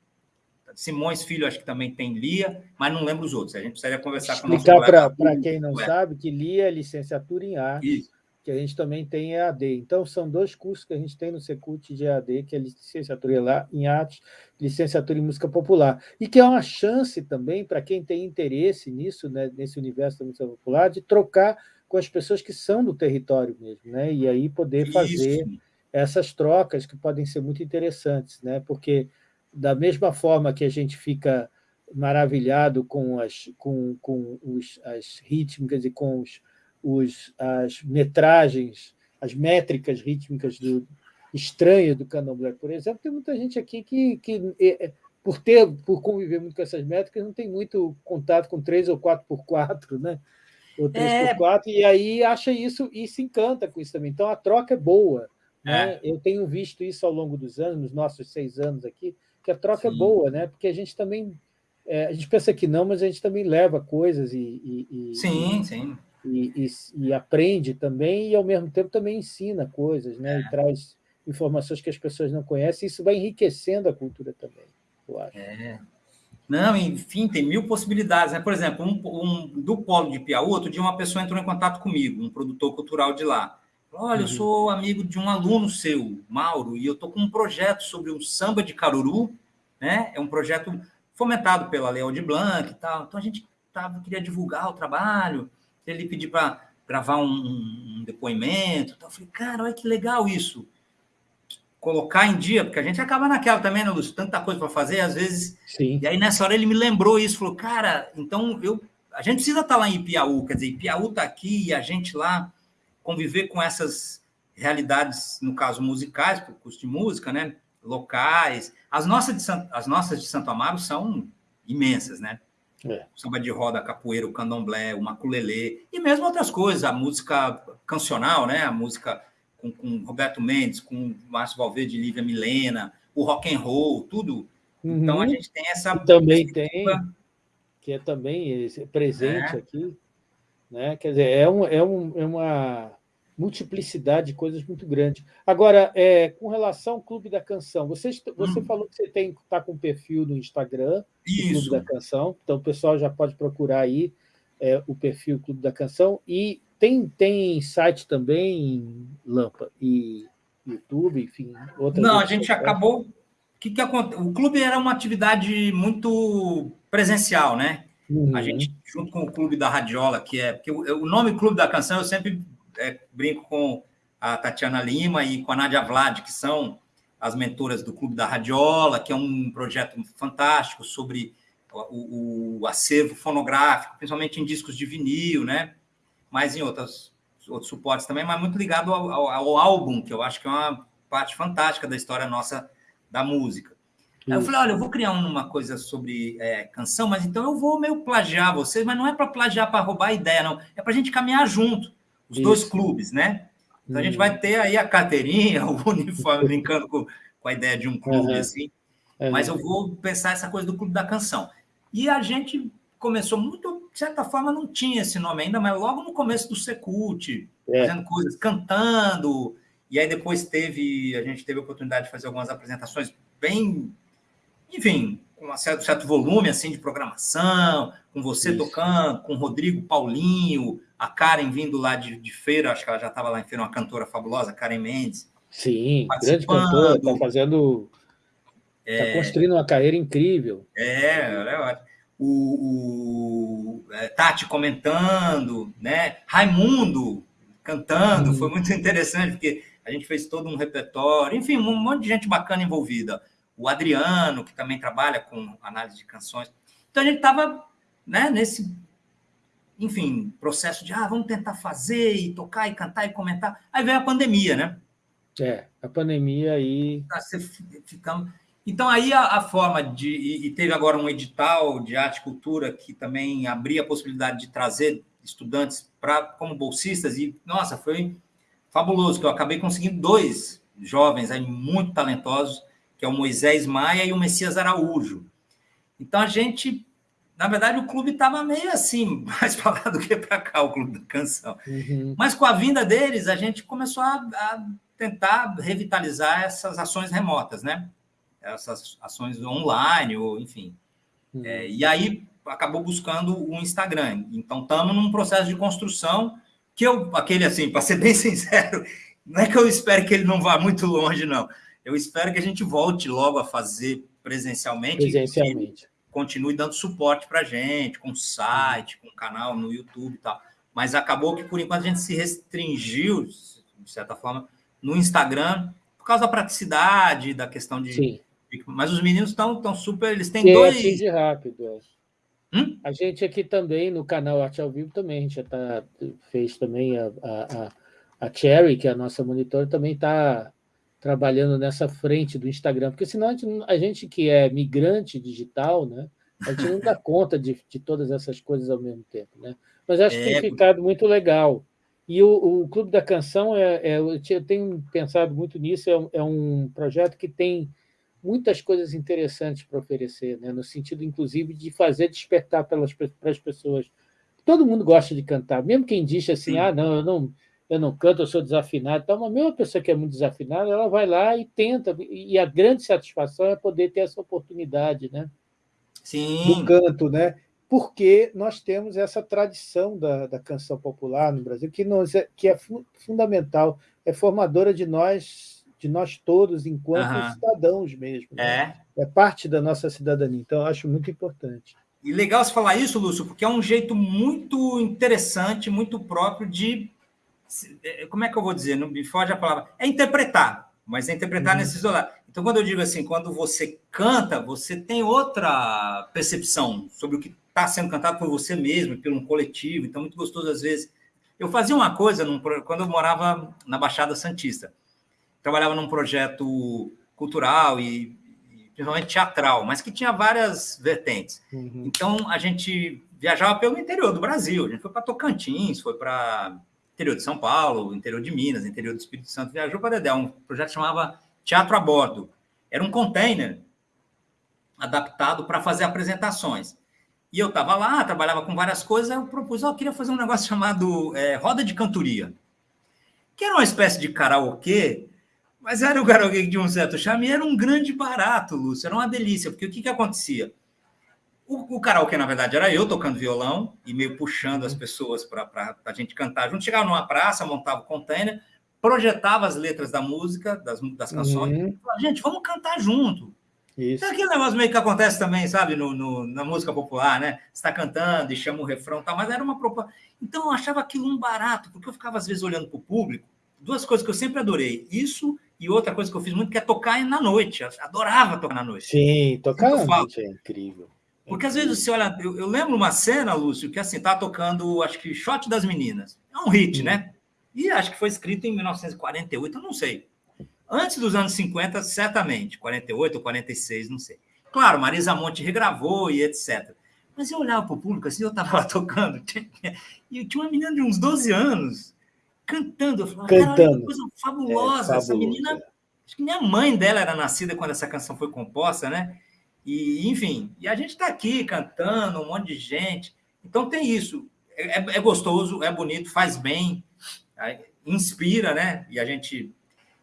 Simões Filho, acho que também tem Lia, mas não lembro os outros. A gente precisaria conversar Explicar com o Explicar para quem não é. sabe que Lia é licenciatura em arte. Isso que a gente também tem EAD. Então, são dois cursos que a gente tem no Secult de EAD, que é licenciatura em arte, licenciatura em música popular, e que é uma chance também para quem tem interesse nisso, né, nesse universo da música popular, de trocar com as pessoas que são do território mesmo, né, e aí poder fazer Isso. essas trocas que podem ser muito interessantes, né, porque da mesma forma que a gente fica maravilhado com as, com, com os, as rítmicas e com os os, as metragens, as métricas rítmicas do, estranhas do candomblé, por exemplo, tem muita gente aqui que, que é, é, por ter, por conviver muito com essas métricas, não tem muito contato com 3 ou 4 por 4 né? Ou 3 é... por 4 e aí acha isso e se encanta com isso também. Então, a troca é boa. Né? É. Eu tenho visto isso ao longo dos anos, nos nossos seis anos aqui, que a troca é Sim. é boa, né? porque a gente também é, a gente pensa que não, mas a gente também leva coisas e. e, e sim, sim e, e, e, aprende também, e ao mesmo tempo também ensina coisas, né? É. e traz informações que as pessoas não conhecem, isso vai enriquecendo a cultura também, eu acho. É. Não, enfim, tem mil possibilidades. Né? Por exemplo, um, um, do Polo de Piauí, outro dia uma pessoa entrou em contato comigo, um produtor cultural de lá. Olha, eu uhum. sou amigo de um aluno seu, Mauro, e eu estou com um projeto sobre o samba de Caruru, né? É um projeto fomentado pela Leal de Blanc e tal. Então a gente tava, queria divulgar o trabalho ele pedir para gravar um, um, depoimento. Então, eu falei, cara, olha que legal isso. Colocar em dia, porque a gente acaba naquela também, né, Lúcio? Tanta coisa para fazer, às vezes. Sim. E aí, nessa hora, ele me lembrou isso, falou, cara, então eu. A gente precisa estar tá lá em Piauí, quer dizer, Piauí está aqui e a gente lá conviver com essas realidades, no caso musicais, por curso de música, né? Locais. As nossas de, as nossas de Santo Amaro são imensas, né? É. Samba de roda, capoeira, o candomblé, o maculelê, e mesmo outras coisas, a música cancional, né? A música com, com Roberto Mendes, com Márcio Valverde, Lívia Milena, o rock and roll, tudo. Uhum. Então a uhum. gente tem essa. E também tem, que é também presente é. aqui. Né? Quer dizer, é, um, é, um, é uma multiplicidade de coisas muito grande. Agora, é, com relação ao Clube da Canção, você, você hum. falou que você está com um perfil no Instagram, do Clube da Canção, então o pessoal já pode procurar aí é, o perfil Clube da Canção, e tem, tem site também, Lampa, e YouTube, enfim, outras Não, a gente acabou... Que que O clube era uma atividade muito presencial, né? Uhum. A gente, junto com o Clube da Radiola, que é... Porque o, o nome Clube da Canção eu sempre é, brinco com a Tatiana Lima e com a Nádia Vlad, que são as mentoras do Clube da Radiola, que é um projeto fantástico sobre o, o acervo fonográfico, principalmente em discos de vinil, né? Mas em outras, outros suportes também, mas muito ligado ao, ao, ao álbum, que eu acho que é uma parte fantástica da história nossa da música. Aí eu falei, olha, eu vou criar uma coisa sobre é, canção, mas então eu vou meio plagiar vocês, mas não é para plagiar para roubar a ideia, não. É para a gente caminhar junto, os Isso. dois clubes, né? Então a gente vai ter aí a carteirinha, o uniforme, brincando com, com a ideia de um clube, uhum. assim. Uhum. Mas eu vou pensar essa coisa do clube da canção. E a gente começou muito, de certa forma, não tinha esse nome ainda, mas logo no começo do Secult, é. fazendo coisas, cantando. E aí depois teve, a gente teve a oportunidade de fazer algumas apresentações bem, enfim, com um certo, certo volume assim de programação, com você Isso. tocando, com o Rodrigo Paulinho, a Karen vindo lá de, de feira, acho que ela já estava lá em feira, uma cantora fabulosa, Karen Mendes. Sim, grande cantora, está fazendo. Está é, construindo uma carreira incrível. É, é ótimo o, o é, Tati comentando, né? Raimundo cantando, foi muito interessante, porque a gente fez todo um repertório, enfim, um monte de gente bacana envolvida. O Adriano, que também trabalha com análise de canções. Então a gente estava né, nesse, enfim, processo de ah, vamos tentar fazer e tocar e cantar e comentar. Aí veio a pandemia, né? É, a pandemia aí. Ficamos. Então, aí a, a forma de. E, e, teve agora um edital de arte e cultura que também abria a possibilidade de trazer estudantes para como bolsistas, e, nossa, foi fabuloso, que eu acabei conseguindo dois jovens aí muito talentosos, que é o Moisés Maia e o Messias Araújo. Então, a gente. Na verdade, o clube estava meio assim, mais para lá do que para cá, o clube da canção. Uhum. Mas com a vinda deles, a gente começou a, a tentar revitalizar essas ações remotas, né? essas ações online, ou enfim. Hum. É, e aí acabou buscando o Instagram. Então, estamos num processo de construção que eu, aquele assim, para ser bem sincero, não é que eu espero que ele não vá muito longe, não. Eu espero que a gente volte logo a fazer presencialmente. Presencialmente. continue dando suporte para a gente, com site, com canal no YouTube e tal. Mas acabou que, por enquanto, a gente se restringiu, de certa forma, no Instagram, por causa da praticidade, da questão de, Sim. Mas os meninos estão tão super. Eles têm Sim, dois. Atinge rápido. É. Hum? A gente aqui também, no canal Arte ao Vivo, também, a gente já tá, fez também a, a, a Cherry, que é a nossa monitora, também está trabalhando nessa frente do Instagram, porque senão a gente, a gente que é migrante digital, né, a gente não dá conta de, de todas essas coisas ao mesmo tempo. Né? Mas acho que é... tem ficado muito legal. E o, o Clube da Canção, é, é, eu tenho pensado muito nisso, é um, é um projeto que tem muitas coisas interessantes para oferecer, né? no sentido, inclusive, de fazer despertar pelas, para as pessoas. Todo mundo gosta de cantar, mesmo quem diz assim, Sim. ah, não, eu não, eu não canto, eu sou desafinado, então, a pessoa que é muito desafinada, ela vai lá e tenta, e a grande satisfação é poder ter essa oportunidade né? Sim. do canto, né? porque nós temos essa tradição da, da canção popular no Brasil, que, nos é, que é fundamental, é formadora de nós de nós todos enquanto uhum. cidadãos mesmo. Né? É. é parte da nossa cidadania, então eu acho muito importante. E legal você falar isso, Lúcio, porque é um jeito muito interessante, muito próprio de. É, como é que eu vou dizer? Não me foge a palavra. É interpretar, mas é interpretar uhum. nesse isolado. Então, quando eu digo assim, quando você canta, você tem outra percepção sobre o que está sendo cantado por você mesmo, pelo um coletivo. Então, muito gostoso às vezes. Eu fazia uma coisa num, quando eu morava na Baixada Santista trabalhava num projeto cultural e, e principalmente teatral, mas que tinha várias vertentes. Uhum. Então, a gente viajava pelo interior do Brasil. A gente foi para Tocantins, foi para interior de São Paulo, interior de Minas, interior do Espírito Santo, viajou para Dedé, um projeto chamava Teatro a Bordo. Era um container adaptado para fazer apresentações. E eu estava lá, trabalhava com várias coisas, eu propus, oh, eu queria fazer um negócio chamado é, Roda de Cantoria, que era uma espécie de karaokê mas era o karaokê de um certo charme era um grande barato, Lúcio, era uma delícia, porque o que, que acontecia? O, o karaokê, na verdade, era eu tocando violão e meio puxando as pessoas para a gente cantar junto. Chegava numa praça, montava o container, projetava as letras da música, das, das canções, uhum. falava, gente, vamos cantar junto. Isso. É aquele negócio meio que acontece também, sabe, no, no na música popular, né? Você está cantando e chama o refrão tal, mas era uma proposta. Então eu achava aquilo um barato, porque eu ficava às vezes olhando para o público, duas coisas que eu sempre adorei. Isso e outra coisa que eu fiz muito que é tocar na noite. Eu adorava tocar na noite. Sim, tocar na noite é incrível. Porque às vezes você olha, eu, eu, lembro uma cena, Lúcio, que assim, tá tocando, acho que Shot das Meninas. É um hit, né? E acho que foi escrito em 1948, eu não sei. Antes dos anos 50, certamente, 48 ou 46, não sei. Claro, Marisa Monte regravou e etc. Mas eu olhava para o público assim, eu estava lá tocando, e tinha uma menina de uns 12 anos cantando. Eu falava, cantando. que coisa fabulosa. É, essa menina, acho que minha mãe dela era nascida quando essa canção foi composta, né? E, enfim, e a gente está aqui cantando, um monte de gente. Então tem isso. É, é, é gostoso, é bonito, faz bem, inspira, né? E a gente.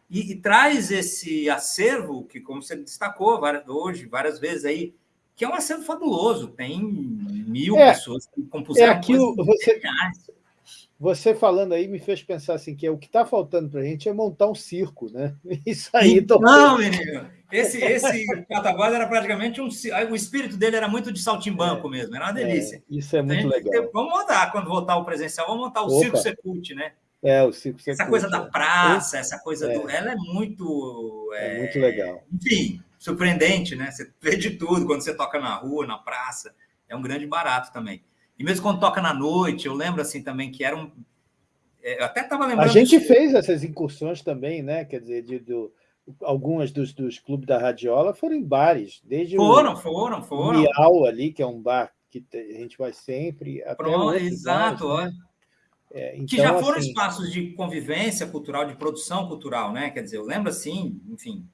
E, e, traz esse acervo, que, como você destacou várias, hoje, várias vezes aí, que é um acervo fabuloso. Tem mil é, pessoas que compuseram é aquilo, você, você falando aí me fez pensar assim, que é, o que está faltando para a gente é montar um circo, né? Isso aí. Não, menino. Esse, esse Cataguás era praticamente um. O espírito dele era muito de saltimbanco é, mesmo, era uma delícia. É, isso é muito legal. Vamos montar, quando voltar o presencial, vamos montar o Opa. Circo Secult, né? É, o Circo Secult. Essa coisa da praça, essa coisa é. do. Ela é muito. É, muito legal. Enfim, surpreendente, né? Você vê de tudo quando você toca na rua, na praça. É um grande barato também. E mesmo quando toca na noite, eu lembro assim também que era um. Eu até estava lembrando. A gente fez essas incursões também, né? Quer dizer, de, do algumas dos, dos clubes da Radiola foram em bares, desde foram, o foram, foram. Miau ali, que é um bar que a gente vai sempre. Pronto, exato. Bares, né? é, então, que já foram assim, espaços de convivência cultural, de produção cultural, né? Quer dizer, eu lembro assim, enfim,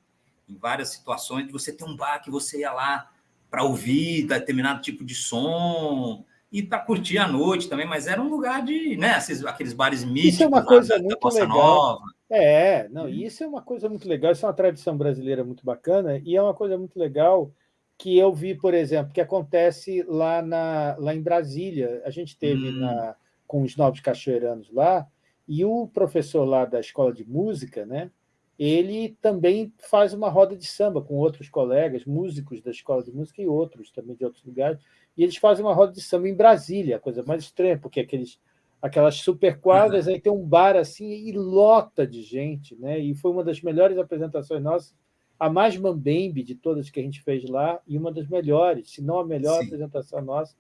em várias situações, de você ter um bar que você ia lá para ouvir determinado tipo de som, e para curtir a noite também, mas era um lugar de, né, aqueles bares místicos. Isso é uma coisa da, muito da legal. Nova. É, não, isso é uma coisa muito legal, isso é uma tradição brasileira muito bacana, e é uma coisa muito legal que eu vi, por exemplo, que acontece lá, na, lá em Brasília. A gente teve hum. na, com os novos cachoeiranos lá, e o professor lá da escola de música, né, ele também faz uma roda de samba com outros colegas, músicos da escola de música e outros também de outros lugares, e eles fazem uma roda de samba em Brasília, coisa mais estranha, porque aqueles, aquelas super quadras, uhum. aí tem um bar assim e lota de gente, né? E foi uma das melhores apresentações nossas, a mais mambembe de todas que a gente fez lá, e uma das melhores, se não a melhor Sim. apresentação nossa,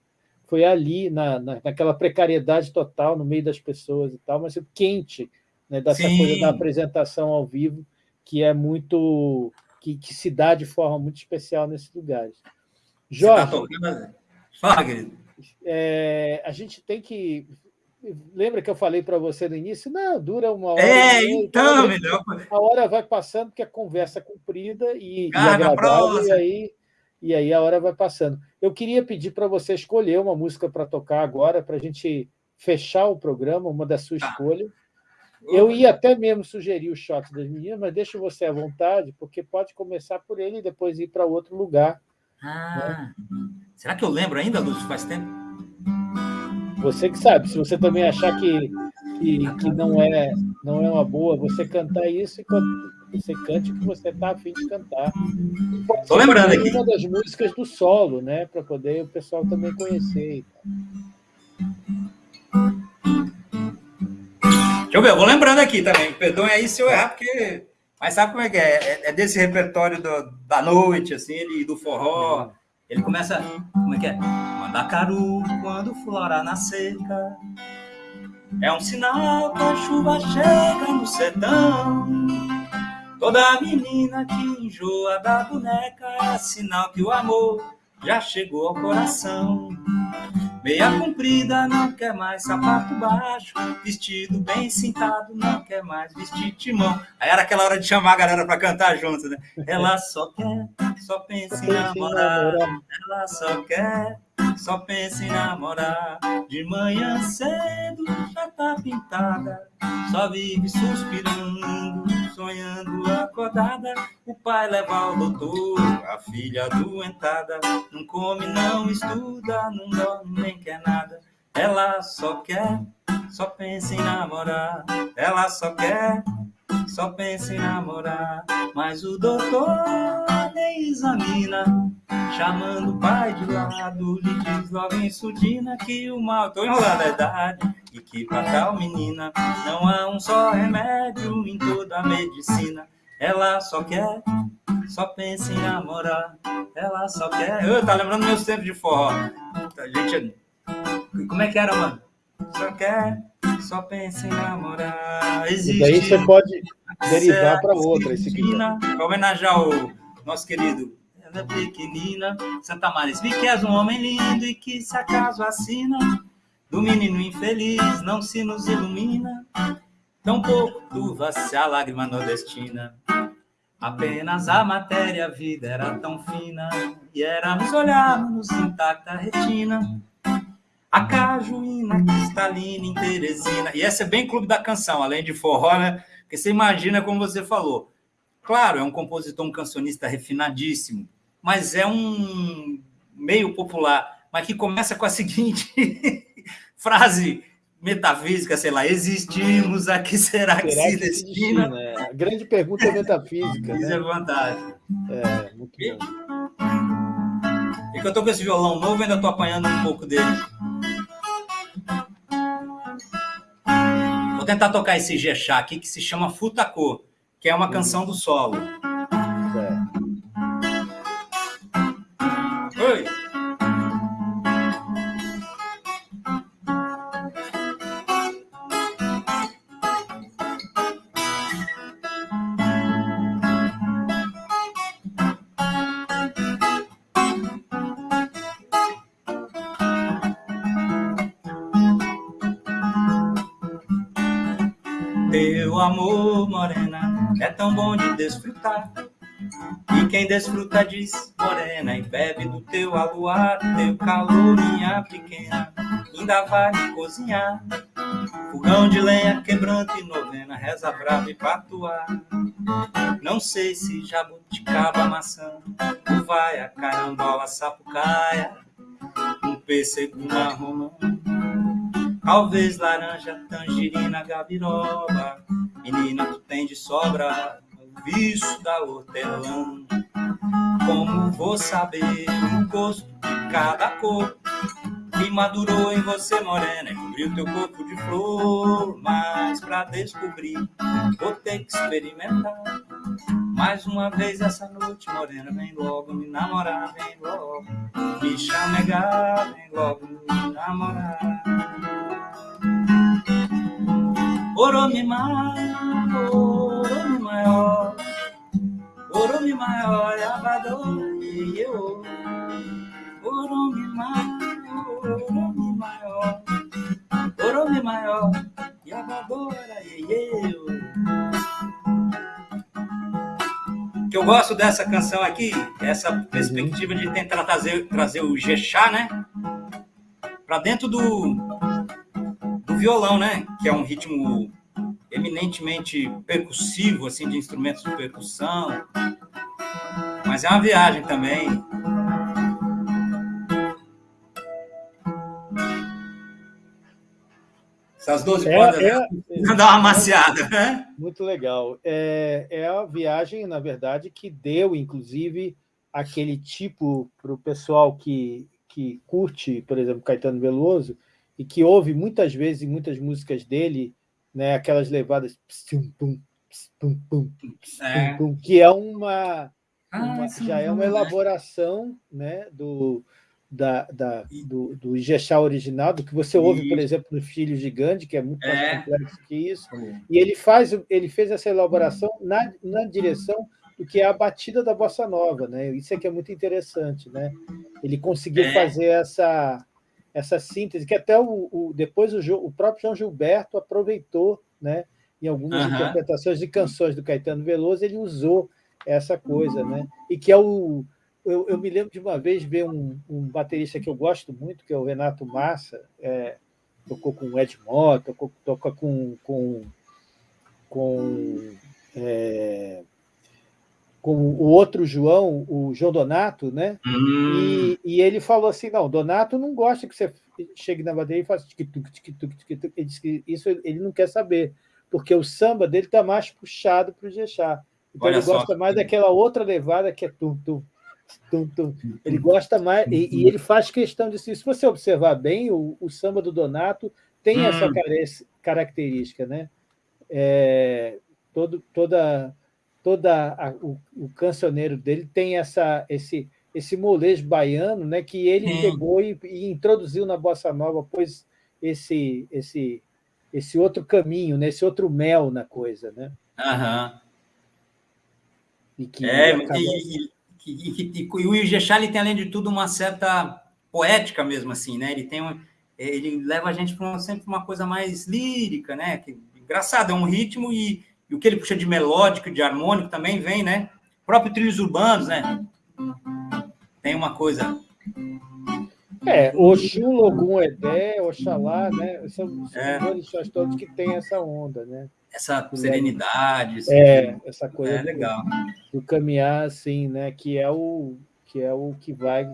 foi ali, na, na, naquela precariedade total, no meio das pessoas e tal, mas quente, né, dessa Sim. coisa da apresentação ao vivo, que é muito. que, que se dá de forma muito especial nesses lugares. Tá Jorge. Tá Fala, querido. É, a gente tem que. Lembra que eu falei para você no início? Não, dura uma hora. É, então, melhor. A hora vai passando, porque a conversa é comprida e, e agradável, e aí, e aí a hora vai passando. Eu queria pedir para você escolher uma música para tocar agora, para a gente fechar o programa, uma da sua tá. escolha. Eu ia até mesmo sugerir o shot das meninas, mas deixa você à vontade, porque pode começar por ele e depois ir para outro lugar. Ah, né? Será que eu lembro ainda, Lúcio? Faz tempo? Você que sabe. Se você também achar que, que, que não, é, não é uma boa, você cantar isso e você cante o que você está afim de cantar. Estou lembrando aqui. Uma das músicas do solo, né? Para poder o pessoal também conhecer. Deixa eu ver, eu vou lembrando aqui também. Perdoe aí se eu errar, porque mas sabe como é que é? É, é desse repertório do, da noite, assim, ele do forró. Ele começa. Como é que é? Mandacaru, quando florar na seca. É um sinal que a chuva chega no sertão. Toda menina que enjoa da boneca é sinal que o amor já chegou ao coração. Meia comprida, não quer mais sapato baixo. Vestido bem cintado, não quer mais vestir timão. Aí era aquela hora de chamar a galera para cantar junto, né? Ela só quer, só pensa em namorar. Ela só quer, só pensa em namorar. De manhã cedo já tá pintada, só vive suspirando, sonhando acordada. O pai leva ao doutor, a filha doentada. Não come, não estuda, não dorme, nem quer nada. Ela só quer, só pensa em namorar. Ela só quer, só pensa em namorar. Mas o doutor nem examina, chamando o pai de lado, lhe diz logo em surdina que o mal, tô enrolando a idade, e que pra tal menina não há um só remédio em toda a medicina. Ela só quer, só pensa em namorar. Ela só quer. Eu, tá lembrando meus tempos de forró. A gente. Como é que era, mano? Só quer, só pensa em namorar. Existe. E daí você pode derivar para outra, se quiser. Para homenagear o nosso querido pequenina, Santa Maria, vi que és um homem lindo e que se acaso assina do menino infeliz não se nos ilumina, tampouco turva-se a lágrima nordestina. Apenas a matéria, a vida era tão fina, e éramos olharmos intacta retina. A cajuína cristalina em Teresina. E essa é bem clube da canção, além de forró, né? Porque você imagina como você falou. Claro, é um compositor, um cancionista refinadíssimo, mas é um meio popular, mas que começa com a seguinte frase metafísica, sei lá, existimos, a que será que será se que destina? destina? É. A grande pergunta é metafísica. Isso né? é vantagem. É, muito e, bom. E que eu estou com esse violão novo, ainda estou apanhando um pouco dele. Vou tentar tocar esse Jexá aqui, que se chama Futacô, que é uma hum. canção do solo. Amor, morena, é tão bom de desfrutar. E quem desfruta diz, morena, e bebe do teu aluar, teu calor, minha pequena, ainda vai cozinhar. Fogão de lenha, quebrante e novena, reza brava e patuar. Não sei se jabuticaba, maçã, uvaia, carambola, sapucaia, um pêssego, uma romã. Talvez laranja, tangerina, gabiroba, Menina, tu tem de sobra o vício da hortelã. Como vou saber o gosto de cada cor que madurou em você, morena, e cobriu teu corpo de flor? Mas pra descobrir, vou ter que experimentar. Mais uma vez essa noite, morena, vem logo me namorar, vem logo me chamegar, vem logo me namorar. Oromi maior, oromi maior, oromi maior, abador, eu. Maior, oromi maior, oromi maior, abadora, eu. que eu gosto dessa canção aqui, essa perspectiva de tentar trazer, trazer o Jexá, né? Para dentro do violão, né? Que é um ritmo eminentemente percussivo, assim, de instrumentos de percussão. Mas é uma viagem também. Essas 12 é, cordas é, é, dar uma maciada, né? Muito legal. É, é a viagem, na verdade, que deu, inclusive, aquele tipo para o pessoal que, que curte, por exemplo, Caetano Veloso, e que ouve muitas vezes muitas músicas dele, né, aquelas levadas é. que é uma, ah, uma já é uma elaboração né, do, da, da, do, do Ijexá original, do que você ouve, por exemplo, no Filho Gigante, que é muito mais é. complexo que isso, e ele, faz, ele fez essa elaboração na, na direção do que é a batida da bossa nova, né? Isso é que é muito interessante, né? Ele conseguiu é. fazer essa essa síntese, que até o, o depois o, o, próprio João Gilberto aproveitou, né, em algumas uhum. interpretações de canções do Caetano Veloso, ele usou essa coisa, né? E que é o. Eu, eu me lembro de uma vez ver um, um, baterista que eu gosto muito, que é o Renato Massa, é, tocou com o Ed Mota, tocou, toca com, com, com é, com o outro João, o João Donato, né? Hum. E, e, ele falou assim: não, Donato não gosta que você chegue na bateria e faça tic-tuc, tic-tuc, tic-tuc. Ele disse que isso ele não quer saber, porque o samba dele está mais puxado para o Jexá. Então Olha ele só. gosta mais daquela outra levada que é tum, tum, tum, tum. Ele gosta mais, e, e, ele faz questão disso. Se você observar bem, o, o samba do Donato tem hum. essa característica, né? É, todo, toda toda a, o, o cancioneiro dele tem essa, esse, esse molejo baiano, né, que ele Sim. pegou e, e, introduziu na bossa nova, pôs esse, esse, esse outro caminho, né? esse outro mel na coisa. Né? Uhum. E que é, acaba... e, e, e, e, o Ijexá, ele tem, além de tudo, uma certa poética mesmo, assim, né? Ele tem um, ele leva a gente para sempre uma coisa mais lírica, né? Que, engraçado, é um ritmo e, e o que ele puxa de melódico, de harmônico também vem, né? O próprio trilhos urbanos, né? Tem uma coisa é, Oxum, Logum, Edé, Oxalá, né? São, são é. todos que têm essa onda, né? Essa serenidade. É, essa coisa é legal. Do, do, caminhar, assim, né? Que é o que, é o que vai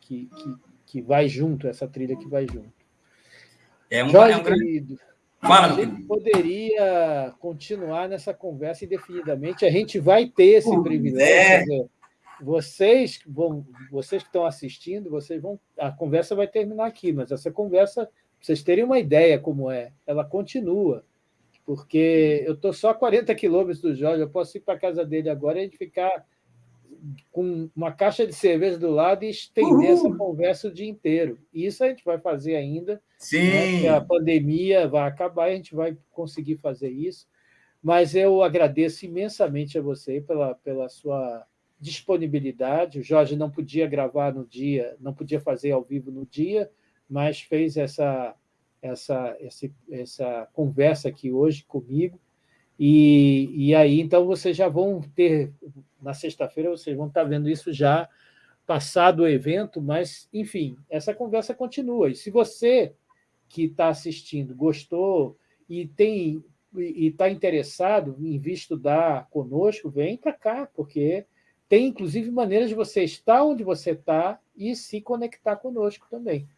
que, que, que vai junto, essa trilha que vai junto. É um, Jorge, é um querido, Fala, a gente poderia continuar nessa conversa indefinidamente. A gente vai ter esse privilégio. É vocês vão, vocês que estão assistindo, vocês vão, a conversa vai terminar aqui, mas essa conversa, vocês terem uma ideia como é, ela continua, porque eu estou só a 40 quilômetros do Jorge, eu posso ir para a casa dele agora e a gente ficar com uma caixa de cerveja do lado e estender Uhul. essa conversa o dia inteiro. Isso a gente vai fazer ainda. Sim. Né, a pandemia vai acabar, a gente vai conseguir fazer isso. Mas eu agradeço imensamente a você pela, pela sua disponibilidade. O Jorge não podia gravar no dia, não podia fazer ao vivo no dia, mas fez essa, essa, essa, essa conversa aqui hoje comigo. E, e aí, então, vocês já vão ter, na sexta-feira, vocês vão estar vendo isso já passado o evento, mas, enfim, essa conversa continua. E se você que está assistindo gostou e tem e está interessado em vir estudar conosco, vem para cá, porque tem, inclusive, maneiras de você estar onde você está e se conectar conosco também.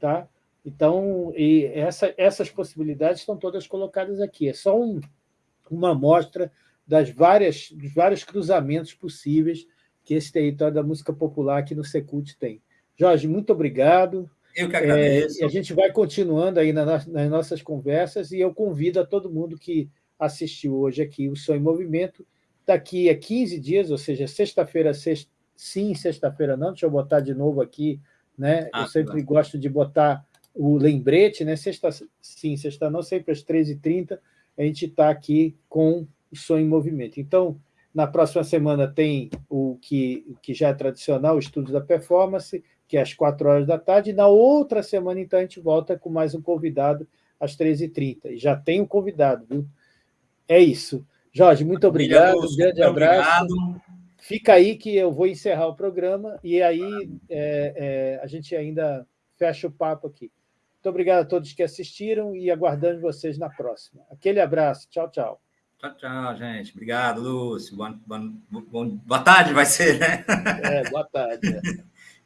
Tá? Então, essa, essas possibilidades estão todas colocadas aqui. É só um, uma amostra das várias, dos vários cruzamentos possíveis que esse território da música popular aqui no Secult tem. Jorge, muito obrigado. Eu que agradeço. É, a gente vai continuando aí nas nossas conversas e eu convido a todo mundo que assistiu hoje aqui o Sonho em Movimento daqui a 15 dias, ou seja, sexta-feira, sexta, sim, sexta-feira não, deixa eu botar de novo aqui, né? Ah, eu sempre tá. gosto de botar o lembrete, né? Sexta, sim, sexta não, sempre às 13h30, a gente está aqui com o Sonho em Movimento. Então, na próxima semana tem o que, que já é tradicional, o estudo da performance, que é às 4 horas da tarde, e na outra semana, então, a gente volta com mais um convidado às 13h30. E já tem um convidado, viu? É isso. Jorge, muito obrigado, um grande abraço. Obrigado. Fica aí que eu vou encerrar o programa e aí é, é, a gente ainda fecha o papo aqui. Muito obrigado a todos que assistiram e aguardando vocês na próxima. Aquele abraço. Tchau, tchau. Tchau, tchau, gente. Obrigado, Lúcio. Boa, boa, boa tarde vai ser, né? É, boa tarde.